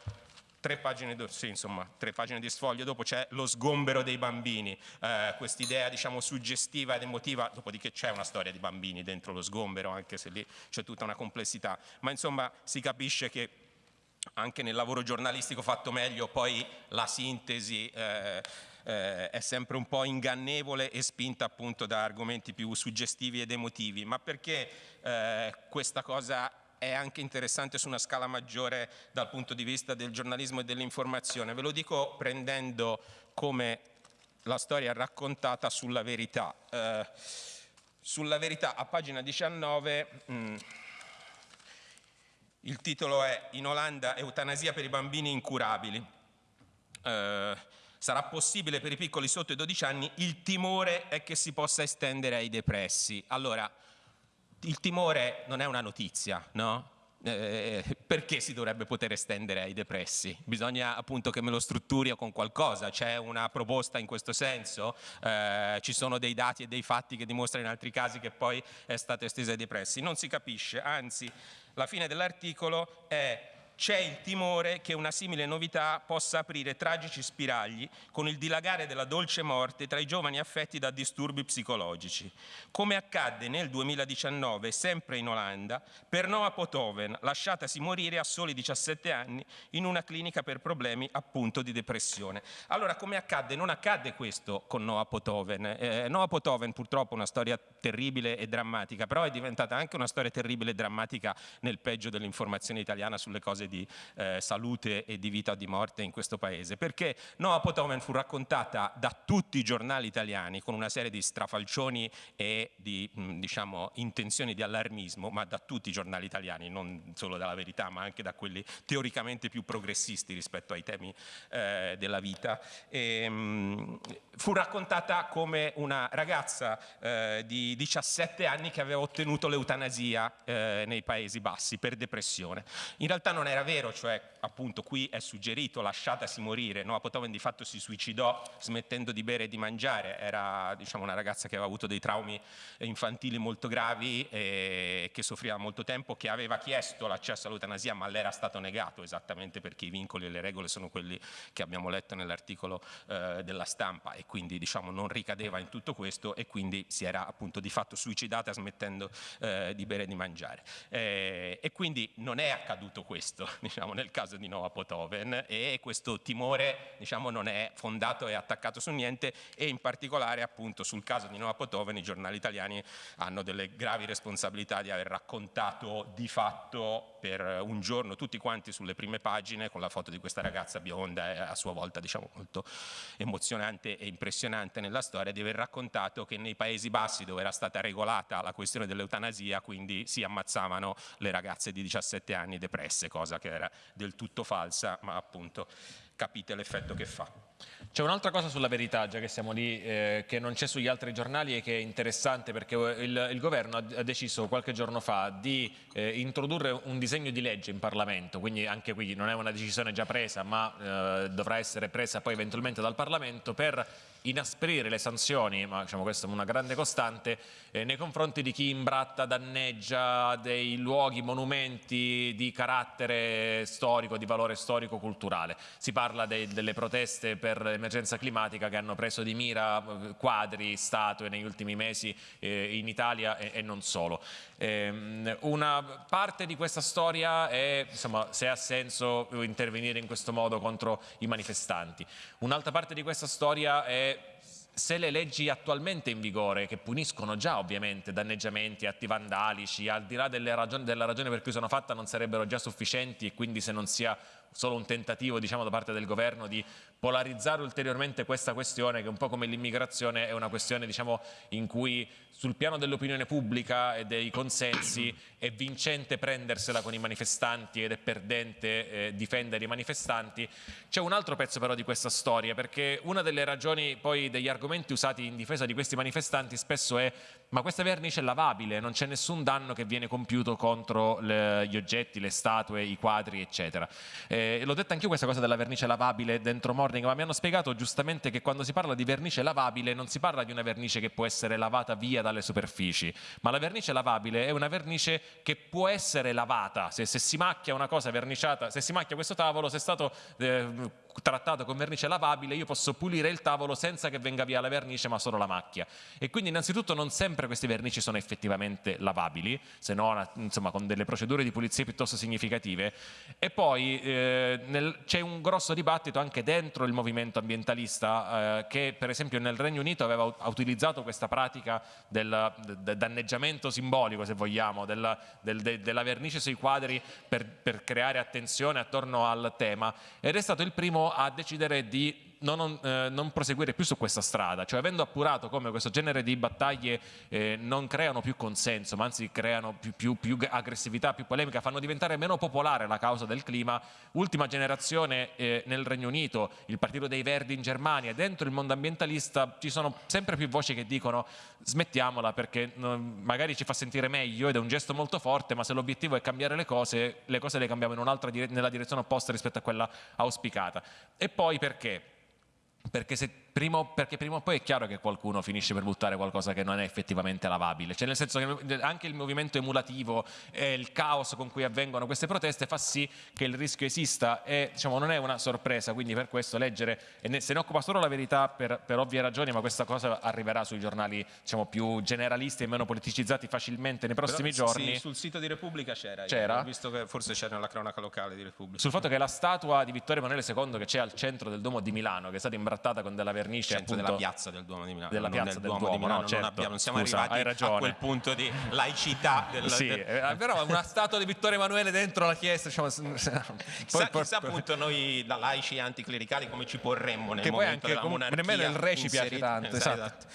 tre pagine, sì, insomma, tre pagine di sfoglio dopo c'è lo sgombero dei bambini, eh, quest'idea diciamo suggestiva ed emotiva, dopodiché c'è una storia di bambini dentro lo sgombero, anche se lì c'è tutta una complessità, ma insomma si capisce che anche nel lavoro giornalistico fatto meglio poi la sintesi eh, eh, è sempre un po' ingannevole e spinta appunto da argomenti più suggestivi ed emotivi, ma perché eh, questa cosa è anche interessante su una scala maggiore dal punto di vista del giornalismo e dell'informazione. Ve lo dico prendendo come la storia raccontata sulla verità. Eh, sulla verità, a pagina 19, mh, mm, il titolo è In Olanda eutanasia per i bambini incurabili. Eh, sarà possibile per i piccoli sotto i 12 anni, il timore è che si possa estendere ai depressi. Allora, il timore non è una notizia, no? Eh, perché si dovrebbe poter estendere ai depressi? Bisogna appunto che me lo strutturi con qualcosa, c'è una proposta in questo senso, eh, ci sono dei dati e dei fatti che dimostrano in altri casi che poi è stato esteso ai depressi, non si capisce, anzi la fine dell'articolo è c'è il timore che una simile novità possa aprire tragici spiragli con il dilagare della dolce morte tra i giovani affetti da disturbi psicologici, come accadde nel 2019, sempre in Olanda, per Noah Potoven, lasciatasi morire a soli 17 anni in una clinica per problemi appunto di depressione. Allora, come accadde? Non accadde questo con Noah Potoven. Eh, Noah Potoven purtroppo è una storia terribile e drammatica, però è diventata anche una storia terribile e drammatica nel peggio dell'informazione italiana sulle cose di eh, salute e di vita o di morte in questo paese, perché Noah Potomen fu raccontata da tutti i giornali italiani con una serie di strafalcioni e di mh, diciamo, intenzioni di allarmismo, ma da tutti i giornali italiani, non solo dalla verità, ma anche da quelli teoricamente più progressisti rispetto ai temi eh, della vita. E, mh, fu raccontata come una ragazza eh, di 17 anni che aveva ottenuto l'eutanasia eh, nei Paesi Bassi per depressione. In realtà non era vero, cioè appunto qui è suggerito lasciatasi morire, Noah Potoven di fatto si suicidò smettendo di bere e di mangiare, era diciamo, una ragazza che aveva avuto dei traumi infantili molto gravi e che soffriva molto tempo, che aveva chiesto l'accesso all'eutanasia ma le era stato negato esattamente perché i vincoli e le regole sono quelli che abbiamo letto nell'articolo eh, della stampa. E quindi diciamo, non ricadeva in tutto questo e quindi si era appunto di fatto suicidata smettendo eh, di bere e di mangiare. Eh, e quindi non è accaduto questo diciamo, nel caso di Noah Potoven. E questo timore diciamo, non è fondato e attaccato su niente. E in particolare appunto sul caso di Noah Potoven i giornali italiani hanno delle gravi responsabilità di aver raccontato di fatto per un giorno tutti quanti sulle prime pagine con la foto di questa ragazza bionda a sua volta diciamo molto emozionante e impressionante nella storia di aver raccontato che nei Paesi Bassi dove era stata regolata la questione dell'eutanasia quindi si ammazzavano le ragazze di 17 anni depresse, cosa che era del tutto falsa ma appunto capite l'effetto che fa. C'è un'altra cosa sulla verità, già che siamo lì, eh, che non c'è sugli altri giornali e che è interessante perché il, il governo ha, deciso qualche giorno fa di eh, introdurre un disegno di legge in Parlamento, quindi anche qui non è una decisione già presa ma eh, dovrà essere presa poi eventualmente dal Parlamento per inasprire le sanzioni, ma diciamo questa è una grande costante, eh, nei confronti di chi imbratta, danneggia dei luoghi, monumenti di carattere storico, di valore storico-culturale. Si parla dei, delle proteste per l'emergenza climatica che hanno preso di mira eh, quadri, statue negli ultimi mesi eh, in Italia e, e non solo. Eh, una parte di questa storia è insomma, se ha senso intervenire in questo modo contro i manifestanti. Un'altra parte di questa storia è se le leggi attualmente in vigore, che puniscono già ovviamente danneggiamenti, atti vandalici, al di là ragioni, della ragione per cui sono fatte, non sarebbero già sufficienti e quindi se non sia solo un tentativo diciamo, da parte del governo di polarizzare ulteriormente questa questione che un po' come l'immigrazione è una questione diciamo, in cui sul piano dell'opinione pubblica e dei consensi è vincente prendersela con i manifestanti ed è perdente eh, difendere i manifestanti. C'è un altro pezzo però di questa storia perché una delle ragioni poi degli argomenti usati in difesa di questi manifestanti spesso è ma questa vernice è lavabile, non c'è nessun danno che viene compiuto contro le, gli oggetti, le statue, i quadri eccetera. Eh, l'ho detta anche questa cosa della vernice lavabile dentro Morning ma mi hanno spiegato giustamente che quando si parla di vernice lavabile non si parla di una vernice che può essere lavata via dalle superfici, ma la vernice lavabile è una vernice che può essere lavata, se, se si macchia una cosa verniciata, se si macchia questo tavolo, se è stato eh, trattato con vernice lavabile, io posso pulire il tavolo senza che venga via la vernice ma solo la macchia. E quindi innanzitutto non sempre questi vernici sono effettivamente lavabili, se no insomma, con delle procedure di pulizia piuttosto significative. E poi eh, c'è un grosso dibattito anche dentro il movimento ambientalista eh, che per esempio nel Regno Unito aveva utilizzato questa pratica del, del danneggiamento simbolico, se vogliamo, della, del, de, della vernice sui quadri per, per creare attenzione attorno al tema ed è stato il primo a decidere di non, eh, non, proseguire più su questa strada, cioè avendo appurato come questo genere di battaglie eh, non creano più consenso, ma anzi creano più, più, più, aggressività, più polemica, fanno diventare meno popolare la causa del clima, ultima generazione eh, nel Regno Unito, il Partito dei Verdi in Germania, dentro il mondo ambientalista ci sono sempre più voci che dicono smettiamola perché magari ci fa sentire meglio ed è un gesto molto forte, ma se l'obiettivo è cambiare le cose, le cose le cambiamo dire nella direzione opposta rispetto a quella auspicata. E poi perché? Perché se prima, perché prima o poi è chiaro che qualcuno finisce per buttare qualcosa che non è effettivamente lavabile, cioè nel senso che anche il movimento emulativo e il caos con cui avvengono queste proteste fa sì che il rischio esista e diciamo, non è una sorpresa, quindi per questo leggere, e se ne occupa solo la verità per, per, ovvie ragioni, ma questa cosa arriverà sui giornali diciamo, più generalisti e meno politicizzati facilmente nei prossimi Però, giorni. Sì, sul sito di Repubblica c'era, c'era? ho visto che forse c'era nella cronaca locale di Repubblica. Sul fatto che la statua di Vittorio Emanuele II che c'è al centro del Duomo di Milano, che è stata imbrattata con della vernice centro appunto, della piazza del Duomo di Milano, della non piazza del Duomo, Duomo, di Milano, no, certo. non, abbiamo, non siamo Scusa, arrivati a quel punto di laicità del, Sì, del- eh, però una statua di Vittorio Emanuele dentro la chiesa, diciamo, Chissà, poi- poi- chissà appunto noi da laici e anticlericali come ci porremmo nel che poi momento anche della comunque- monarchia nemmeno il re ci piace tanto Esatto, esatto.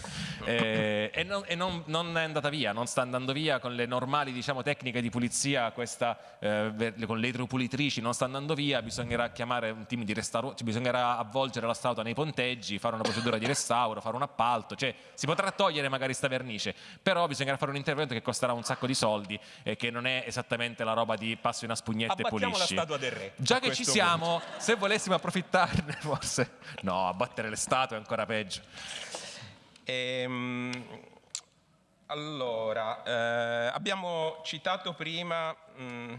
Eh, e non, e non- non è andata via non sta andando via con le normali diciamo, tecniche di pulizia questa, eh, con le idropulitrici non sta andando via bisognerà chiamare un team di restauro cioè bisognerà avvolgere la statua nei ponteggi fare una procedura di restauro fare un appalto cioè si potrà togliere magari sta vernice però bisognerà fare un intervento che costerà un sacco di soldi e che non è esattamente la roba di passo una spugnetta e Abbattiamo la pulisci statua del re. Già che ci siamo, se volessimo approfittarne, forse. No, abbattere le statue è ancora peggio. Ehm, allora, eh, abbiamo citato prima, mh,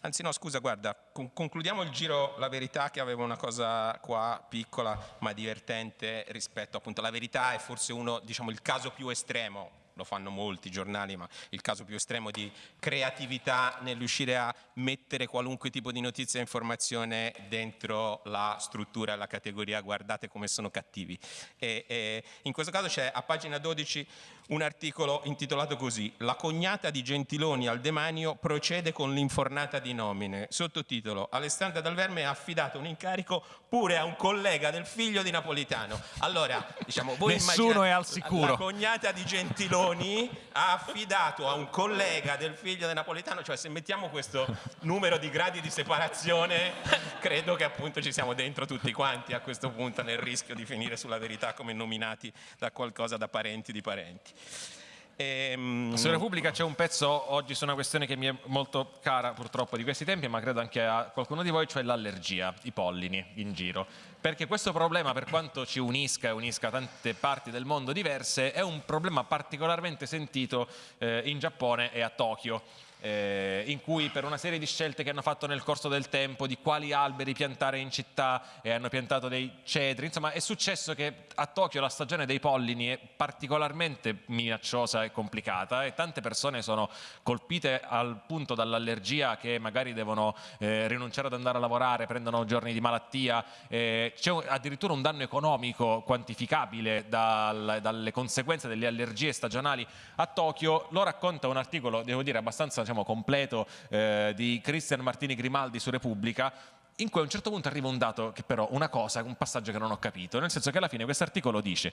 anzi no scusa, guarda, con- concludiamo il giro La Verità che aveva una cosa qua piccola ma divertente rispetto appunto alla verità è forse uno, diciamo, il caso più estremo lo fanno molti giornali, ma il caso più estremo di creatività nel riuscire a mettere qualunque tipo di notizia e informazione dentro la struttura la categoria guardate come sono cattivi. E, e in questo caso c'è a pagina 12 un articolo intitolato così La cognata di Gentiloni al demanio procede con l'infornata di nomine. Sottotitolo Alessandra Dal Verme ha affidato un incarico pure a un collega del figlio di Napolitano. Allora, diciamo, voi Nessuno è al sicuro. La cognata di Gentiloni ha affidato a un collega del figlio di Napolitano, cioè se mettiamo questo numero di gradi di separazione, credo che appunto ci siamo dentro tutti quanti a questo punto nel rischio di finire sulla verità come nominati da qualcosa da parenti di parenti. Ehm, Su Repubblica c'è un pezzo oggi su una questione che mi è molto cara purtroppo di questi tempi, ma credo anche a qualcuno di voi, cioè l'allergia, i pollini in giro. Perché questo problema, per quanto ci unisca e unisca tante parti del mondo diverse, è un problema particolarmente sentito eh, in Giappone e a Tokyo. Eh, in cui per una serie di scelte che hanno fatto nel corso del tempo di quali alberi piantare in città e hanno piantato dei cedri, insomma è successo che a Tokyo la stagione dei pollini è particolarmente minacciosa e complicata e tante persone sono colpite al punto dall'allergia che magari devono eh, rinunciare ad andare a lavorare, prendono giorni di malattia, eh, c'è addirittura un danno economico quantificabile dal- dalle conseguenze delle allergie stagionali a Tokyo, lo racconta un articolo, devo dire, abbastanza diciamo, completo eh, di Cristian Martini Grimaldi su Repubblica, in cui a un certo punto arriva un dato che però, una cosa, un passaggio che non ho capito, nel senso che alla fine questo articolo dice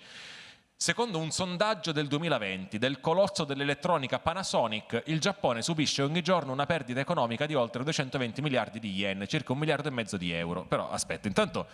Secondo un sondaggio del 2020 del colosso dell'elettronica Panasonic, il Giappone subisce ogni giorno una perdita economica di oltre 220 miliardi di yen, circa un miliardo e mezzo di euro. Però aspetta, intanto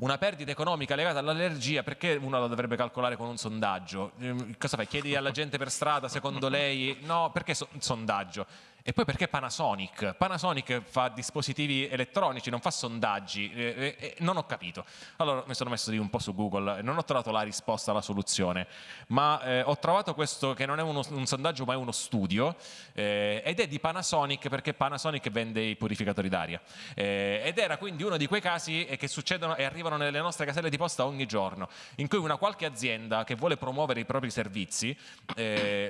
una perdita economica legata all'allergia, perché uno la dovrebbe calcolare con un sondaggio? Ehm, Cosa fai? Chiedi alla gente per strada, secondo lei? No, perché so- sondaggio? E poi perché Panasonic? Panasonic fa dispositivi elettronici, non fa sondaggi. Eh, eh, eh, non ho capito. Allora mi sono messo lì un po' su Google e non ho trovato la risposta alla soluzione, ma eh, ho trovato questo che non è uno- un sondaggio ma è uno studio eh, ed è di Panasonic perché Panasonic vende i purificatori d'aria. Eh, ed era quindi uno di quei casi che succedono e arrivano nelle nostre caselle di posta ogni giorno, in cui una qualche azienda che vuole promuovere i propri servizi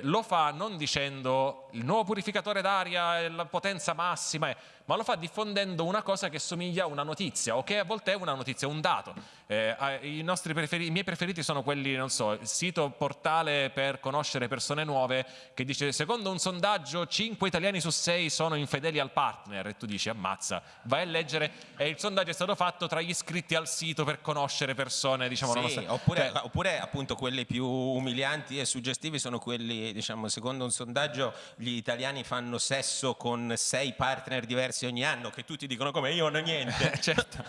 lo fa non dicendo il nuovo purificatore d'aria è la potenza massima, ma lo fa diffondendo una cosa che somiglia a una notizia o che a volte è una notizia, un dato. Eh, i, nostri preferi- I miei preferiti sono quelli, non so, il sito portale per conoscere persone nuove che dice secondo un sondaggio 5 italiani su 6 sono infedeli al partner. E tu dici ammazza, vai a leggere. E il sondaggio è stato fatto tra gli iscritti al sito per conoscere persone, diciamo, Sì, nonostante- oppure, cioè, oppure appunto quelli più umilianti e suggestivi sono quelli, diciamo, secondo un sondaggio gli italiani fanno sesso con sei partner diversi ogni anno, che tutti dicono come io non ho niente. certo.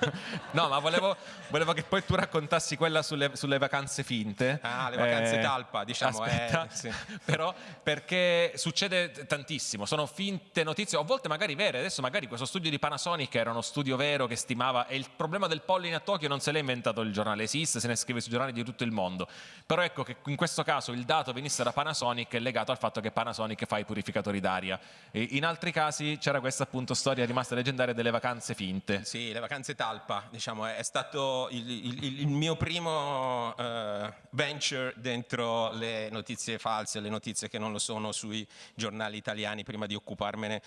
No, ma volevo, volevo, che poi tu raccontassi quella sulle, sulle vacanze finte. Ah, le vacanze eh, talpa, diciamo. Aspetta, eh, sì. Però perché succede tantissimo, sono finte notizie, a volte magari vere. Adesso magari questo studio di Panasonic era uno studio vero che stimava, e il problema del polline a Tokyo non se l'ha inventato il giornale, esiste, se ne scrive sui giornali di tutto il mondo. Però ecco che in questo caso il dato venisse da Panasonic è legato al fatto che Panasonic fa i purificatori d'aria. In altri casi c'era questa appunto storia rimasta leggendaria delle vacanze finte. Sì, le vacanze talpa, diciamo, è stato il, il, il mio primo uh, venture dentro le notizie false, le notizie che non lo sono sui giornali italiani prima di occuparmene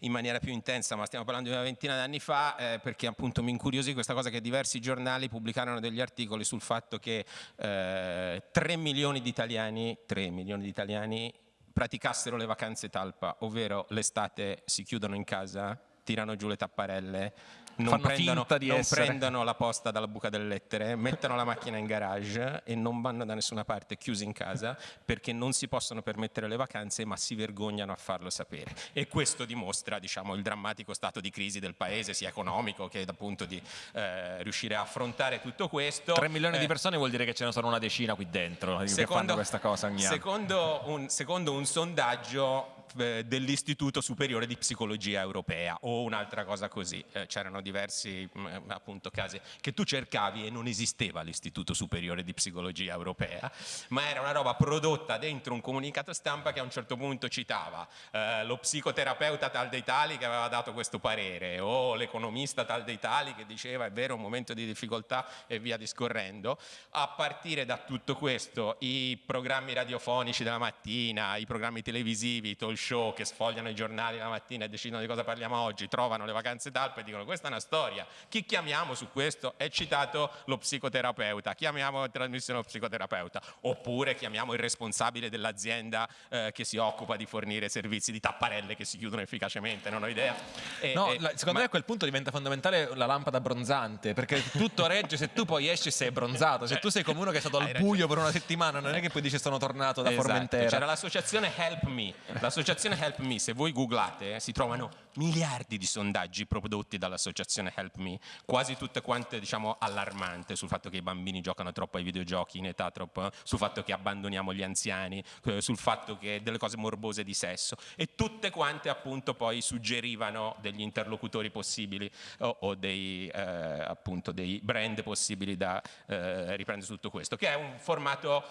in maniera più intensa, ma stiamo parlando di una ventina di anni fa, eh, perché appunto mi incuriosì questa cosa che diversi giornali pubblicarono degli articoli sul fatto che eh, 3 milioni di italiani, 3 milioni di italiani praticassero le vacanze talpa, ovvero l'estate si chiudono in casa, tirano giù le tapparelle, non, prendono, non prendono, la posta dalla buca delle lettere, mettono la macchina in garage e non vanno da nessuna parte chiusi in casa perché non si possono permettere le vacanze ma si vergognano a farlo sapere. E questo dimostra diciamo, il drammatico stato di crisi del paese, sia economico che appunto di eh, riuscire a affrontare tutto questo. 3 milioni eh, di persone vuol dire che ce ne sono una decina qui dentro secondo, che fanno questa cosa ogni anno. Secondo un, secondo un sondaggio dell'Istituto Superiore di Psicologia Europea o un'altra cosa così. Eh, c'erano diversi mh, mm, appunto casi che tu cercavi e non esisteva l'Istituto Superiore di Psicologia Europea, ma era una roba prodotta dentro un comunicato stampa che a un certo punto citava eh, lo psicoterapeuta tal dei tali che aveva dato questo parere o l'economista tal dei tali che diceva è vero un momento di difficoltà e via discorrendo. A partire da tutto questo i programmi radiofonici della mattina, i programmi televisivi, i talk show che sfogliano i giornali la mattina e decidono di cosa parliamo oggi, trovano le vacanze d'Alpe e dicono questa è una storia, chi chiamiamo su questo? È citato lo psicoterapeuta, chiamiamo in trasmissione lo psicoterapeuta, oppure chiamiamo il responsabile dell'azienda eh, che si occupa di fornire servizi di tapparelle che si chiudono efficacemente, non ho idea. E, no, e, secondo ma... me a quel punto diventa fondamentale la lampada bronzante, perché tutto regge se tu poi esci sei bronzato, se tu sei come uno che è stato al buio per una settimana, non è che poi dici sono tornato da esatto. Formentera. C'era l'associazione Help Me, l'associazione l'associazione Help Me, se voi googlate, eh, si trovano miliardi di sondaggi prodotti dall'associazione Help Me, quasi tutte quante diciamo allarmante sul fatto che i bambini giocano troppo ai videogiochi in età troppo, sul fatto che abbandoniamo gli anziani, eh, sul fatto che delle cose morbose di sesso. E tutte quante appunto poi suggerivano degli interlocutori possibili o, o dei, eh, appunto dei brand possibili da eh, riprendere tutto questo, che è un formato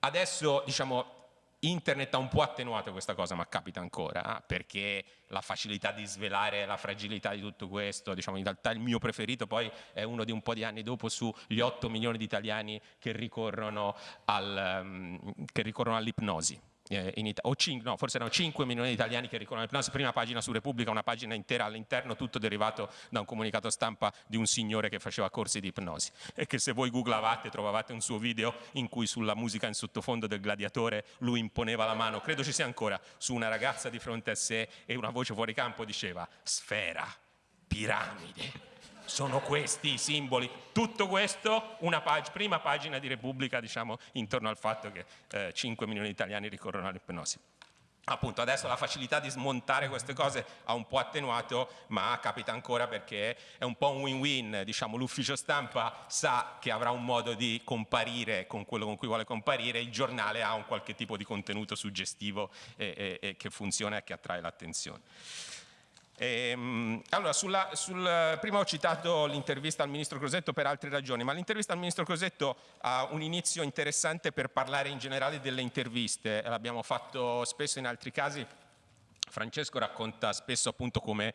adesso diciamo Internet ha un po' attenuato questa cosa, ma capita ancora, perché la facilità di svelare la fragilità di tutto questo, diciamo in realtà il mio preferito poi è uno di un po' di anni dopo sugli 8 milioni di italiani che ricorrono, al, um, che ricorrono all'ipnosi eh, in Italia, o 5, no, forse erano 5 milioni di italiani che ricorrono l'ipnosi, prima pagina su Repubblica, una pagina intera all'interno, tutto derivato da un comunicato stampa di un signore che faceva corsi di ipnosi. E che se voi googlavate trovavate un suo video in cui sulla musica in sottofondo del gladiatore lui imponeva la mano, credo ci sia ancora, su una ragazza di fronte a sé e una voce fuori campo diceva sfera, piramide sono questi i simboli. Tutto questo, una pag prima pagina di Repubblica, diciamo, intorno al fatto che eh, 5 milioni di italiani ricorrono all'ipnosi. Appunto adesso la facilità di smontare queste cose ha un po' attenuato, ma capita ancora perché è un po' un win-win, diciamo l'ufficio stampa sa che avrà un modo di comparire con quello con cui vuole comparire, il giornale ha un qualche tipo di contenuto suggestivo e, e, e che funziona e che attrae l'attenzione. Ehm, allora, sulla, sul, prima ho citato l'intervista al Ministro Crosetto per altre ragioni, ma l'intervista al Ministro Crosetto ha un inizio interessante per parlare in generale delle interviste, l'abbiamo fatto spesso in altri casi, Francesco racconta spesso appunto come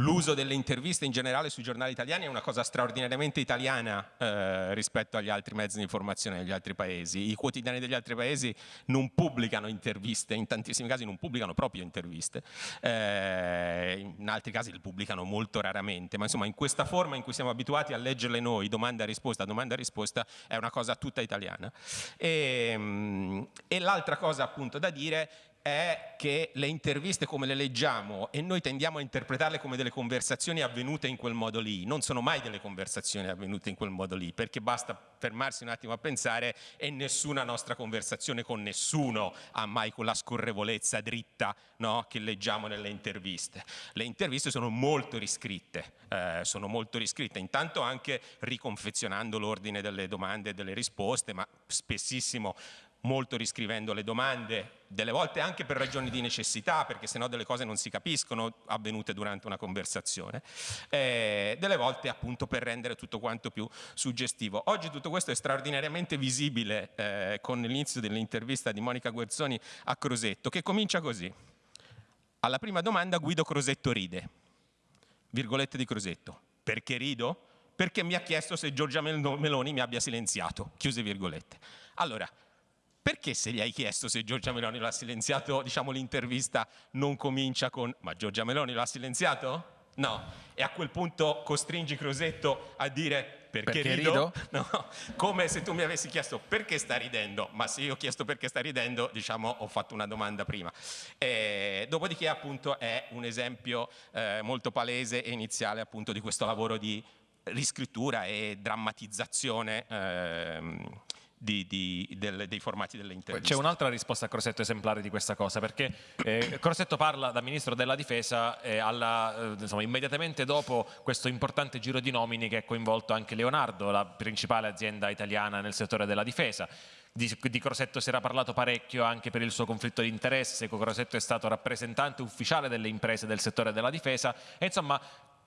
l'uso delle interviste in generale sui giornali italiani è una cosa straordinariamente italiana eh, rispetto agli altri mezzi di informazione degli altri paesi. I quotidiani degli altri paesi non pubblicano interviste, in tantissimi casi non pubblicano proprio interviste, eh, in altri casi le pubblicano molto raramente, ma insomma in questa forma in cui siamo abituati a leggerle noi, domanda risposta, domanda risposta, è una cosa tutta italiana. E, e l'altra cosa appunto da dire è che le interviste come le leggiamo e noi tendiamo a interpretarle come delle conversazioni avvenute in quel modo lì, non sono mai delle conversazioni avvenute in quel modo lì, perché basta fermarsi un attimo a pensare e nessuna nostra conversazione con nessuno ha mai quella scorrevolezza dritta no, che leggiamo nelle interviste. Le interviste sono molto riscritte, eh, sono molto riscritte, intanto anche riconfezionando l'ordine delle domande e delle risposte, ma spessissimo molto riscrivendo le domande, delle volte anche per ragioni di necessità, perché sennò delle cose non si capiscono avvenute durante una conversazione, eh, delle volte appunto per rendere tutto quanto più suggestivo. Oggi tutto questo è straordinariamente visibile eh, con l'inizio dell'intervista di Monica Guerzoni a Crosetto, che comincia così. Alla prima domanda Guido Crosetto ride, virgolette di Crosetto. Perché rido? Perché mi ha chiesto se Giorgia Meloni mi abbia silenziato, chiuse virgolette. Allora, perché se gli hai chiesto se Giorgia Meloni l'ha silenziato, diciamo l'intervista non comincia con ma Giorgia Meloni l'ha silenziato? No, e a quel punto costringi Crosetto a dire perché, perché rido? rido? No, come se tu mi avessi chiesto perché sta ridendo, ma se io ho chiesto perché sta ridendo, diciamo ho fatto una domanda prima. E, dopodiché appunto è un esempio eh, molto palese e iniziale appunto di questo lavoro di riscrittura e drammatizzazione ehm, di, di, del, dei formati delle interviste. C'è un'altra risposta a Crosetto esemplare di questa cosa, perché eh, Crosetto parla da Ministro della Difesa eh, alla, eh, insomma, immediatamente dopo questo importante giro di nomini che ha coinvolto anche Leonardo, la principale azienda italiana nel settore della difesa. Di, di, Crosetto si era parlato parecchio anche per il suo conflitto di interesse, Crosetto è stato rappresentante ufficiale delle imprese del settore della difesa e insomma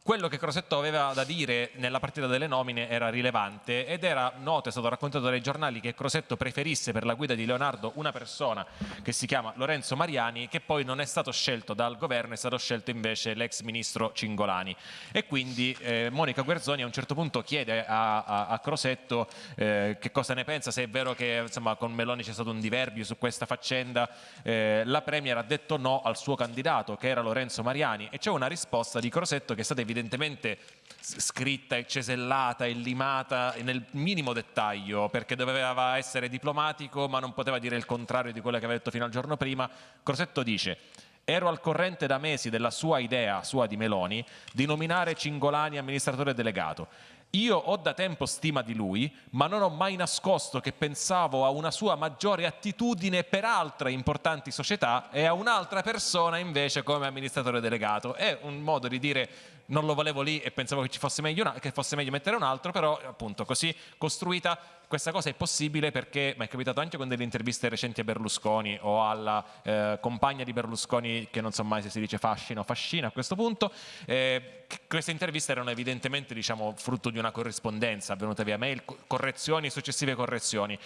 quello che Crosetto aveva da dire nella partita delle nomine era rilevante ed era noto, è stato raccontato dai giornali che Crosetto preferisse per la guida di Leonardo una persona che si chiama Lorenzo Mariani che poi non è stato scelto dal governo, è stato scelto invece l'ex ministro Cingolani. E quindi eh, Monica Guerzoni a un certo punto chiede a, a, a Crosetto eh, che cosa ne pensa, se è vero che insomma, con Meloni c'è stato un diverbio su questa faccenda, eh, la Premier ha detto no al suo candidato che era Lorenzo Mariani e c'è una risposta di Crosetto che è stata evidentemente scritta e cesellata e limata nel minimo dettaglio perché doveva essere diplomatico ma non poteva dire il contrario di quello che aveva detto fino al giorno prima. Crosetto dice Ero al corrente da mesi della sua idea, sua di Meloni, di nominare Cingolani amministratore delegato. Io ho da tempo stima di lui, ma non ho mai nascosto che pensavo a una sua maggiore attitudine per altre importanti società e a un'altra persona invece come amministratore delegato. È un modo di dire non lo volevo lì e pensavo che, ci fosse meglio una, che fosse meglio mettere un altro, però appunto così costruita questa cosa è possibile perché, ma è capitato anche con delle interviste recenti a Berlusconi o alla eh, compagna di Berlusconi, che non so mai se si dice fascina o fascina a questo punto, eh, queste interviste erano evidentemente diciamo, frutto di una corrispondenza avvenuta via mail, correzioni, successive correzioni.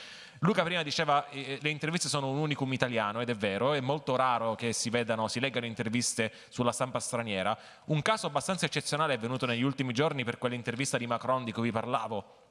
Luca prima diceva eh, le interviste sono un unicum italiano ed è vero, è molto raro che si vedano, si leggano interviste sulla stampa straniera. Un caso abbastanza eccezionale è avvenuto negli ultimi giorni per quell'intervista di Macron di cui vi parlavo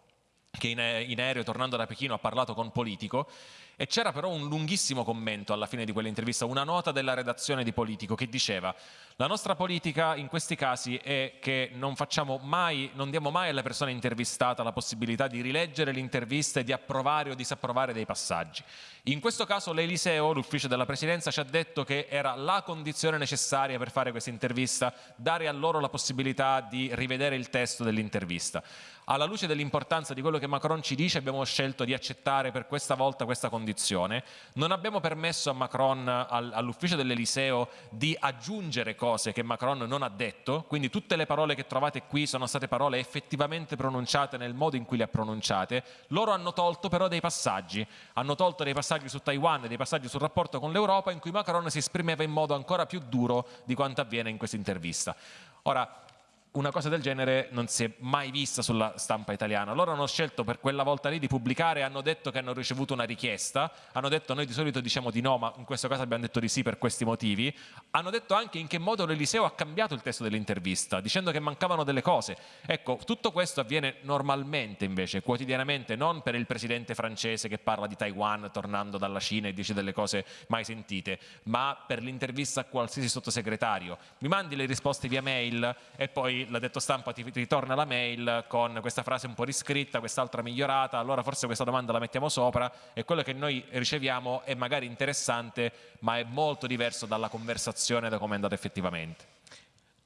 che in, in aereo tornando da Pechino ha parlato con Politico e c'era però un lunghissimo commento alla fine di quell'intervista, una nota della redazione di Politico che diceva la nostra politica in questi casi è che non mai, non diamo mai alla persona intervistata la possibilità di rileggere l'intervista e di approvare o disapprovare dei passaggi. In questo caso l'Eliseo, l'ufficio della presidenza, ci ha detto che era la condizione necessaria per fare questa intervista, dare a loro la possibilità di rivedere il testo dell'intervista. Alla luce dell'importanza di quello che Macron ci dice abbiamo scelto di accettare per questa volta questa condizione. Non abbiamo permesso a Macron, all'ufficio dell'Eliseo, di aggiungere cose che Macron non ha detto, quindi tutte le parole che trovate qui sono state parole effettivamente pronunciate nel modo in cui le ha pronunciate. Loro hanno tolto però dei passaggi, hanno tolto dei passaggi su Taiwan dei passaggi sul rapporto con l'Europa in cui Macron si esprimeva in modo ancora più duro di quanto avviene in questa intervista. Ora, una cosa del genere non si è mai vista sulla stampa italiana. Loro hanno scelto per quella volta lì di pubblicare, hanno detto che hanno ricevuto una richiesta, hanno detto noi di solito diciamo di no, ma in questo caso abbiamo detto di sì per questi motivi. Hanno detto anche in che modo l'Eliseo ha cambiato il testo dell'intervista, dicendo che mancavano delle cose. Ecco, tutto questo avviene normalmente invece, quotidianamente, non per il presidente francese che parla di Taiwan tornando dalla Cina e dice delle cose mai sentite, ma per l'intervista a qualsiasi sottosegretario. Mi mandi le risposte via mail e poi poi l'addetto stampa ti ritorna la mail con questa frase un po' riscritta, quest'altra migliorata, allora forse questa domanda la mettiamo sopra e quello che noi riceviamo è magari interessante ma è molto diverso dalla conversazione da come è andata effettivamente.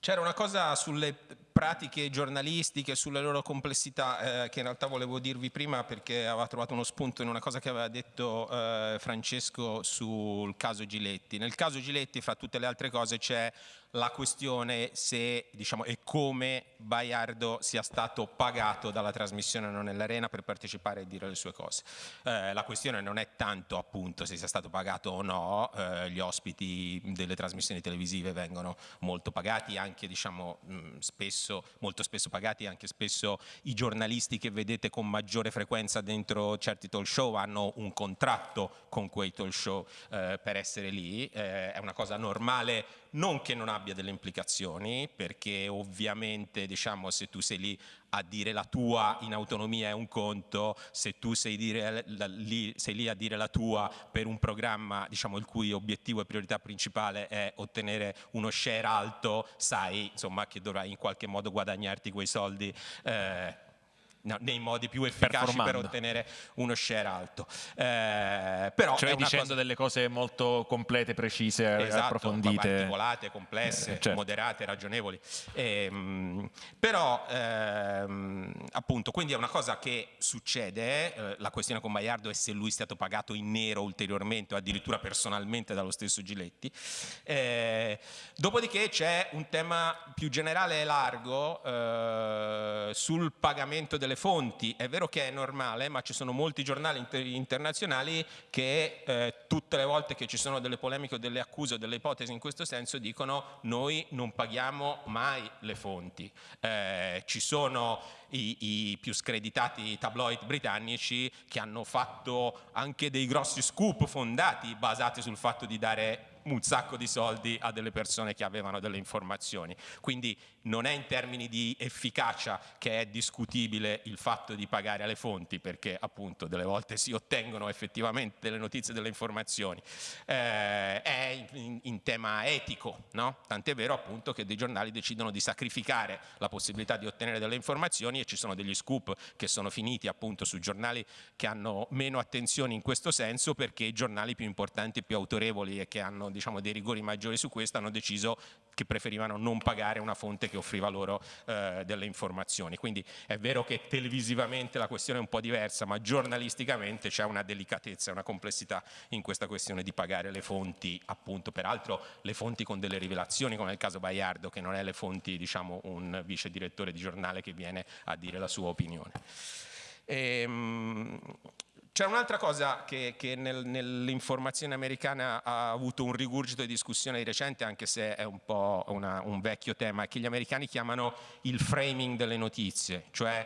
C'era una cosa sulle pratiche giornalistiche, sulle loro complessità eh, che in realtà volevo dirvi prima perché aveva trovato uno spunto in una cosa che aveva detto eh, Francesco sul caso Giletti. Nel caso Giletti, fra tutte le altre cose, c'è la questione se diciamo, e come Baiardo sia stato pagato dalla trasmissione Non nell'Arena per partecipare e dire le sue cose. Eh, la questione non è tanto appunto se sia stato pagato o no, eh, gli ospiti delle trasmissioni televisive vengono molto pagati, anche diciamo, mh, spesso, molto spesso pagati, anche spesso i giornalisti che vedete con maggiore frequenza dentro certi talk show hanno un contratto con quei talk show eh, per essere lì, eh, è una cosa normale non che non abbia delle implicazioni, perché ovviamente diciamo, se tu sei lì a dire la tua in autonomia è un conto, se tu sei, dire, la, lì, sei lì, a dire la tua per un programma diciamo, il cui obiettivo e priorità principale è ottenere uno share alto, sai insomma, che dovrai in qualche modo guadagnarti quei soldi. Eh, no, nei modi più efficaci per ottenere uno share alto. Eh, però cioè dicendo cosa... delle cose molto complete, precise, esatto, approfondite. articolate, complesse, eh, certo. moderate, ragionevoli. Eh, però ehm, appunto, quindi è una cosa che succede, eh, la questione con Baiardo è se lui è stato pagato in nero ulteriormente o addirittura personalmente dallo stesso Giletti. Eh, dopodiché c'è un tema più generale e largo eh, sul pagamento delle fonti. È vero che è normale, ma ci sono molti giornali inter internazionali che eh, tutte le volte che ci sono delle polemiche o delle accuse o delle ipotesi in questo senso dicono noi non paghiamo mai le fonti. Eh, ci sono i, i, più screditati tabloid britannici che hanno fatto anche dei grossi scoop fondati basati sul fatto di dare un sacco di soldi a delle persone che avevano delle informazioni. Quindi non è in termini di efficacia che è discutibile il fatto di pagare alle fonti, perché appunto delle volte si ottengono effettivamente delle notizie, delle informazioni, eh, è in, in, tema etico, no? tant'è vero appunto che dei giornali decidono di sacrificare la possibilità di ottenere delle informazioni e ci sono degli scoop che sono finiti appunto su giornali che hanno meno attenzione in questo senso perché i giornali più importanti e più autorevoli e che hanno diciamo, dei rigori maggiori su questo hanno deciso che preferivano non pagare una fonte che offriva loro eh, delle informazioni. Quindi è vero che televisivamente la questione è un po' diversa, ma giornalisticamente c'è una delicatezza, una complessità in questa questione di pagare le fonti, appunto, peraltro le fonti con delle rivelazioni, come nel caso Baiardo, che non è le fonti, diciamo, un vice direttore di giornale che viene a dire la sua opinione. Ehm, c'è un'altra cosa che, che nel, nell'informazione americana ha avuto un rigurgito di discussione di recente, anche se è un po' una, un vecchio tema, che gli americani chiamano il framing delle notizie, cioè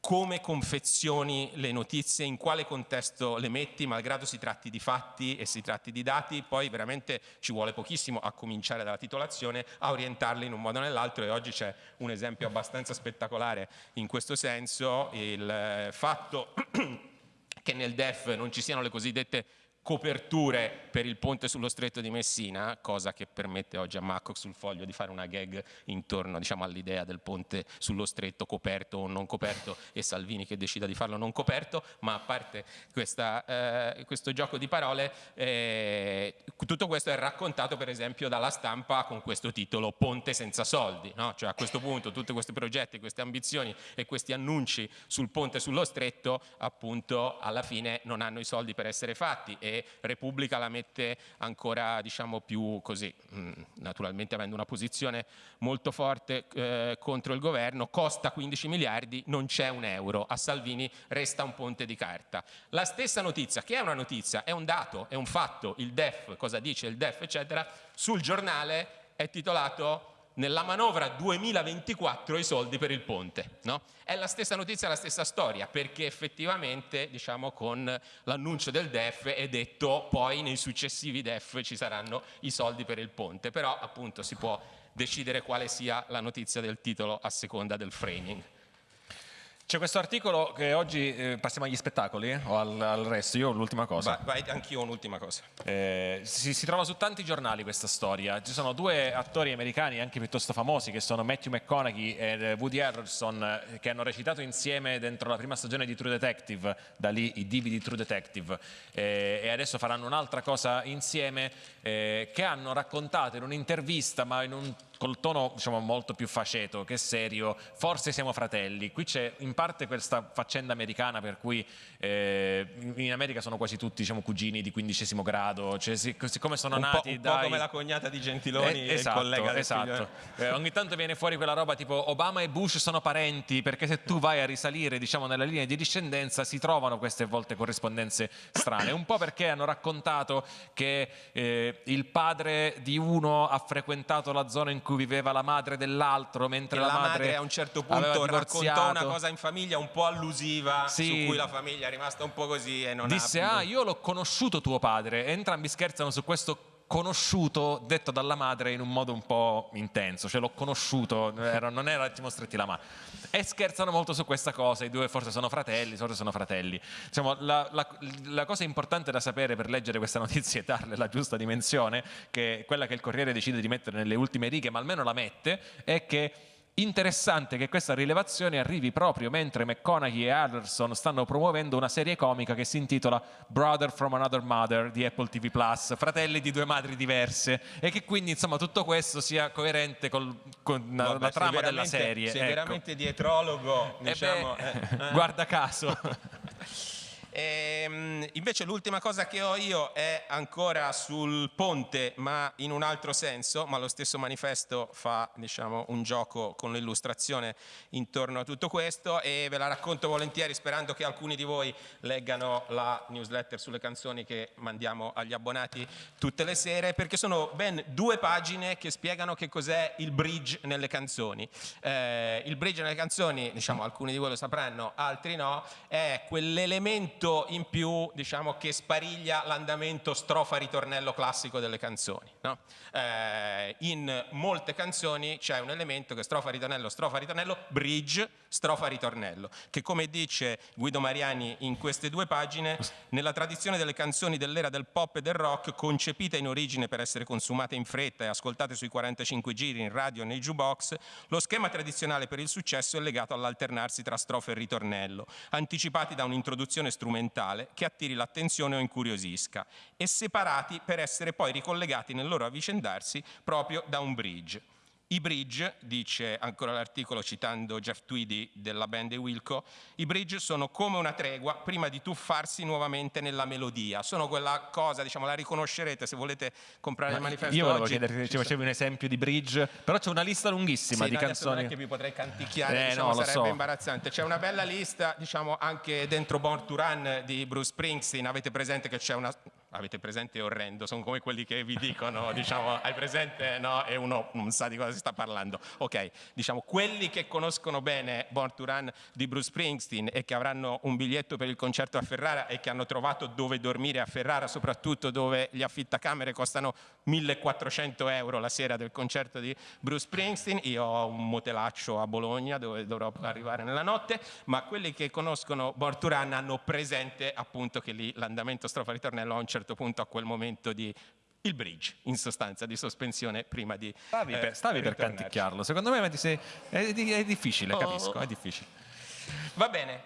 come confezioni le notizie, in quale contesto le metti, malgrado si tratti di fatti e si tratti di dati, poi veramente ci vuole pochissimo a cominciare dalla titolazione, a orientarli in un modo o nell'altro e oggi c'è un esempio abbastanza spettacolare in questo senso, il eh, fatto che nel DEF non ci siano le cosiddette coperture per il ponte sullo stretto di Messina, cosa che permette oggi a Macco sul foglio di fare una gag intorno diciamo, all'idea del ponte sullo stretto coperto o non coperto e Salvini che decida di farlo non coperto, ma a parte questa, eh, questo gioco di parole, eh, tutto questo è raccontato per esempio dalla stampa con questo titolo Ponte senza soldi, no? cioè a questo punto tutti questi progetti, queste ambizioni e questi annunci sul ponte sullo stretto appunto alla fine non hanno i soldi per essere fatti e Repubblica la mette ancora diciamo, più così, mm, naturalmente avendo una posizione molto forte eh, contro il governo, costa 15 miliardi, non c'è un euro, a Salvini resta un ponte di carta. La stessa notizia, che è una notizia, è un dato, è un fatto, il DEF, cosa dice il DEF, eccetera, sul giornale è titolato nella manovra 2024 i soldi per il ponte. No? È la stessa notizia, la stessa storia, perché effettivamente diciamo, con l'annuncio del DEF è detto poi nei successivi DEF ci saranno i soldi per il ponte, però appunto si può decidere quale sia la notizia del titolo a seconda del framing. C'è questo articolo che oggi eh, passiamo agli spettacoli eh, o al, al resto. Io ho l'ultima cosa. Vai, vai, anch'io ho un'ultima cosa. Eh, si, si trova su tanti giornali questa storia. Ci sono due attori americani anche piuttosto famosi che sono Matthew McConaughey e Woody Harrelson eh, che hanno recitato insieme dentro la prima stagione di True Detective, da lì i divi di True Detective eh, e adesso faranno un'altra cosa insieme che hanno raccontato in un'intervista ma in un col tono diciamo, molto più faceto che serio, forse siamo fratelli. Qui c'è in parte questa faccenda americana per cui eh, in America sono quasi tutti diciamo, cugini di quindicesimo grado, cioè, siccome sono un nati un dai... po' come la cognata di Gentiloni eh, esatto, il collega del esatto. Eh, ogni tanto viene fuori quella roba tipo Obama e Bush sono parenti perché se tu vai a risalire diciamo, nella linea di discendenza si trovano queste volte corrispondenze strane, un po' perché hanno raccontato che eh, il padre di uno ha frequentato la zona in cui viveva la madre dell'altro, mentre la, la, madre, a un certo punto raccontò una cosa in famiglia un po' allusiva sì. su cui la famiglia è rimasta un po' così e non Disse, ha... ah, io l'ho conosciuto tuo padre. E entrambi scherzano su questo conosciuto detto dalla madre in un modo un po' intenso, cioè l'ho conosciuto, era, non era ti stretti la mano. E scherzano molto su questa cosa, i due forse sono fratelli, forse sono fratelli. Diciamo, la, la, la, cosa importante da sapere per leggere questa notizia e darle la giusta dimensione, che è quella che il Corriere decide di mettere nelle ultime righe, ma almeno la mette, è che Interessante che questa rilevazione arrivi proprio mentre McConaughey e Anderson stanno promuovendo una serie comica che si intitola Brother from Another Mother di Apple TV Plus, fratelli di due madri diverse, e che quindi insomma tutto questo sia coerente col, con Vabbè, la trama della serie. Sei ecco. veramente dietrologo, diciamo. Eh beh, eh. guarda caso. E, ehm, invece l'ultima cosa che ho io è ancora sul ponte, ma in un altro senso, ma lo stesso manifesto fa diciamo, un gioco con l'illustrazione intorno a tutto questo e ve la racconto volentieri sperando che alcuni di voi leggano la newsletter sulle canzoni che mandiamo agli abbonati tutte le sere, perché sono ben due pagine che spiegano che cos'è il bridge nelle canzoni. Eh, il bridge nelle canzoni, diciamo, alcuni di voi lo sapranno, altri no, è quell'elemento elemento in più diciamo, che spariglia l'andamento strofa-ritornello classico delle canzoni. No? Eh, in molte canzoni c'è un elemento che strofa-ritornello, strofa-ritornello, bridge, strofa-ritornello, che come dice Guido Mariani in queste due pagine, nella tradizione delle canzoni dell'era del pop e del rock, concepite in origine per essere consumate in fretta e ascoltate sui 45 giri in radio e nei jukebox, lo schema tradizionale per il successo è legato all'alternarsi tra strofa e ritornello, anticipati da un'introduzione strumentale strumentale che attiri l'attenzione o incuriosisca e separati per essere poi ricollegati nel loro avvicendarsi proprio da un bridge. I bridge, dice ancora l'articolo citando Jeff Tweedy della band Wilco, i bridge sono come una tregua prima di tuffarsi nuovamente nella melodia. Sono quella cosa, diciamo, la riconoscerete se volete comprare Ma il manifesto Io volevo oggi. chiederti se ci facevi un esempio di bridge, però c'è una lista lunghissima sì, di no, canzoni. Non è che vi potrei canticchiare, eh, diciamo, no, sarebbe so. imbarazzante. C'è una bella lista, diciamo, anche dentro Born to Run di Bruce Springsteen. Avete presente che c'è una avete presente orrendo, sono come quelli che vi dicono, diciamo, hai presente, no? E uno non sa di cosa si sta parlando. Ok, diciamo, quelli che conoscono bene Born to Run di Bruce Springsteen e che avranno un biglietto per il concerto a Ferrara e che hanno trovato dove dormire a Ferrara, soprattutto dove gli affittacamere costano 1400 euro la sera del concerto di Bruce Springsteen, io ho un motelaccio a Bologna dove dovrò arrivare nella notte, ma quelli che conoscono Born to Run hanno presente appunto che lì l'andamento strofa-ritornello a un certo certo punto a quel momento di il bridge, in sostanza, di sospensione prima di Stavi, eh, per, stavi per canticchiarlo, secondo me è, è, difficile, oh. capisco, è difficile. Va bene,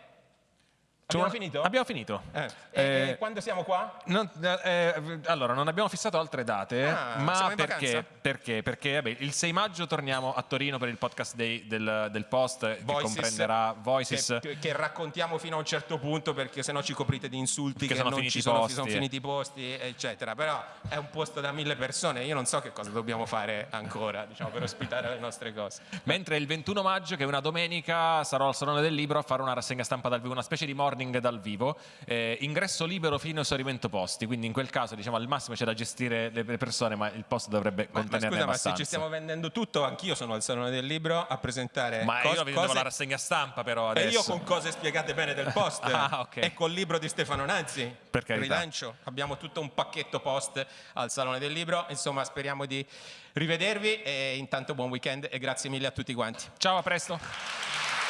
Abbiamo finito? Abbiamo finito. Eh. Eh, e quando siamo qua? Non, eh, allora, non abbiamo fissato altre date, ah, ma perché? Perché? Perché vabbè, il 6 maggio torniamo a Torino per il podcast day del, del Post Voices, che comprenderà Voices. Che, che, raccontiamo fino a un certo punto perché sennò ci coprite di insulti che, che sono, finiti, sono, sono finiti i posti, eccetera. Però è un posto da mille persone, io non so che cosa dobbiamo fare ancora diciamo, per ospitare le nostre cose. Mentre il 21 maggio, che è una domenica, sarò al Salone del Libro a fare una rassegna stampa dal vivo, una specie di morning dal vivo eh, ingresso libero fino a esaurimento posti, quindi in quel caso diciamo al massimo c'è da gestire le persone, ma il posto dovrebbe ma, contenerne ma scusa, abbastanza. Ma se ci stiamo vendendo tutto, anch'io sono al Salone del Libro a presentare Ma io vedo cose... la rassegna stampa però adesso. E io con cose spiegate bene del post ah, okay. e col libro di Stefano Nanzi. Per carità. Rilancio, abbiamo tutto un pacchetto post al Salone del Libro, insomma speriamo di rivedervi e intanto buon weekend e grazie mille a tutti quanti. Ciao, a presto.